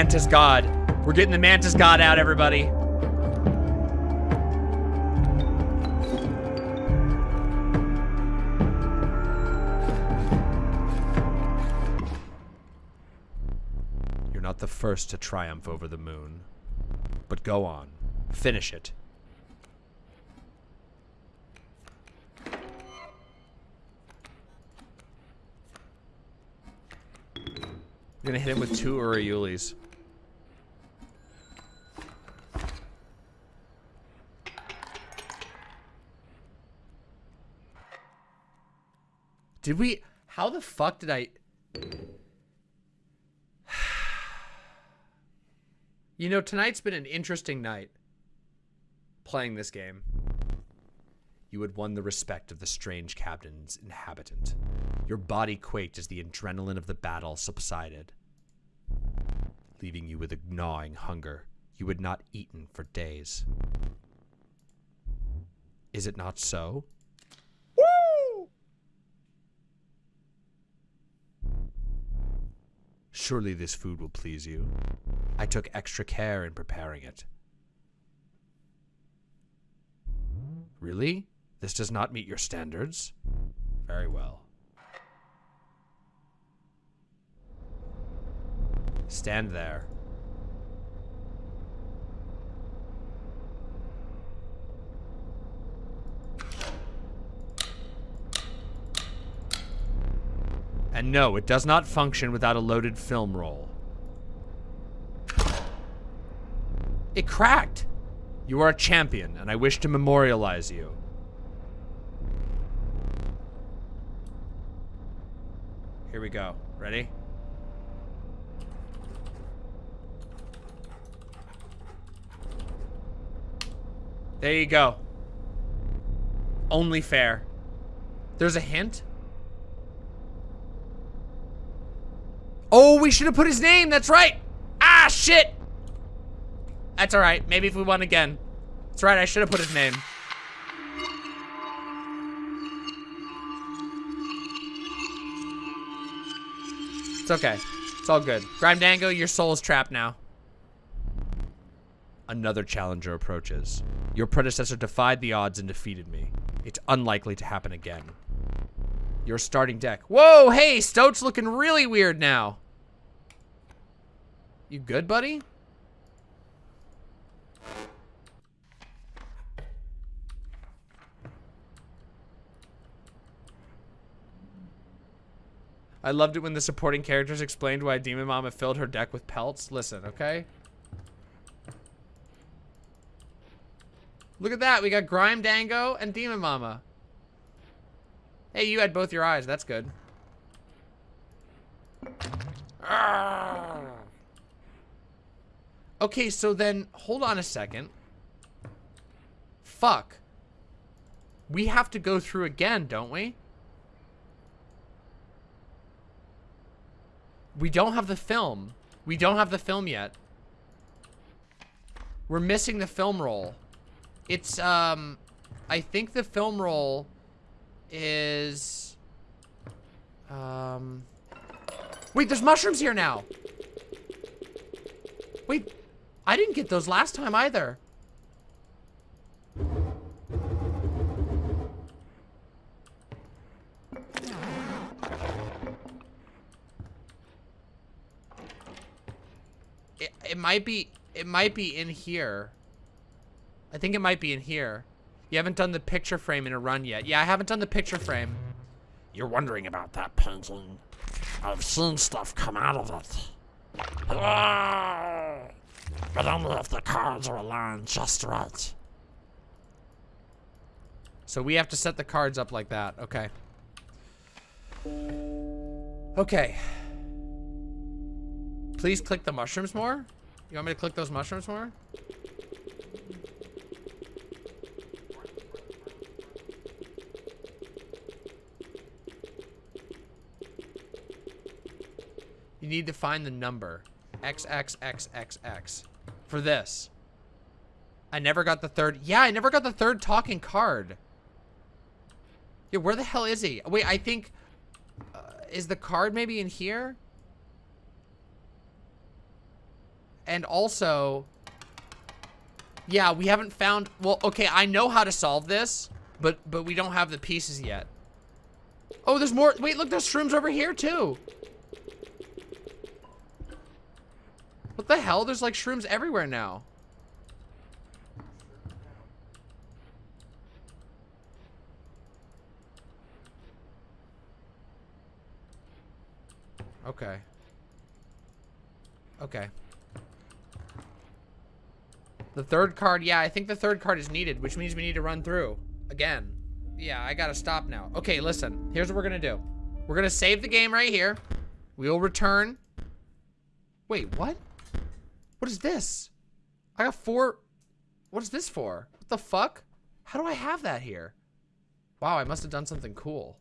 Mantis God. We're getting the Mantis God out, everybody. You're not the first to triumph over the moon. But go on. Finish it. I'm gonna hit him with two Urayulis. Did we... How the fuck did I... You know, tonight's been an interesting night playing this game. You had won the respect of the strange cabin's inhabitant. Your body quaked as the adrenaline of the battle subsided, leaving you with a gnawing hunger you had not eaten for days. Is it not so? Surely this food will please you. I took extra care in preparing it. Really? This does not meet your standards? Very well. Stand there. And no, it does not function without a loaded film roll. It cracked! You are a champion, and I wish to memorialize you. Here we go. Ready? There you go. Only fair. There's a hint? Oh, we should have put his name. That's right. Ah, shit. That's all right. Maybe if we won again. That's right. I should have put his name. It's okay. It's all good. Grime Dango, your soul is trapped now. Another challenger approaches. Your predecessor defied the odds and defeated me. It's unlikely to happen again. Your starting deck. Whoa, hey, Stoat's looking really weird now. You good, buddy? I loved it when the supporting characters explained why Demon Mama filled her deck with pelts. Listen, okay? Look at that. We got Grime Dango and Demon Mama. Hey, you had both your eyes. That's good. Okay, so then, hold on a second. Fuck. We have to go through again, don't we? We don't have the film. We don't have the film yet. We're missing the film roll. It's, um, I think the film roll is, um, wait, there's mushrooms here now. Wait, I didn't get those last time either. It, it might be, it might be in here. I think it might be in here. You haven't done the picture frame in a run yet. Yeah, I haven't done the picture frame. You're wondering about that painting. I've seen stuff come out of it. Ah! But only if the cards are aligned just right. So we have to set the cards up like that. Okay. Okay. Please click the mushrooms more? You want me to click those mushrooms more? Need to find the number. XXXXX. For this. I never got the third. Yeah, I never got the third talking card. Yeah, where the hell is he? Wait, I think... Uh, is the card maybe in here? And also, yeah, we haven't found, well, okay, I know how to solve this, but, but we don't have the pieces yet. Oh, there's more, wait, look, there's shrooms over here too. What the hell? There's like shrooms everywhere now. Okay. Okay. The third card, yeah, I think the third card is needed, which means we need to run through. Again. Yeah, I gotta stop now. Okay, listen. Here's what we're gonna do. We're gonna save the game right here. We'll return. Wait, what? What is this? I got four... What is this for? What the fuck? How do I have that here? Wow, I must have done something cool.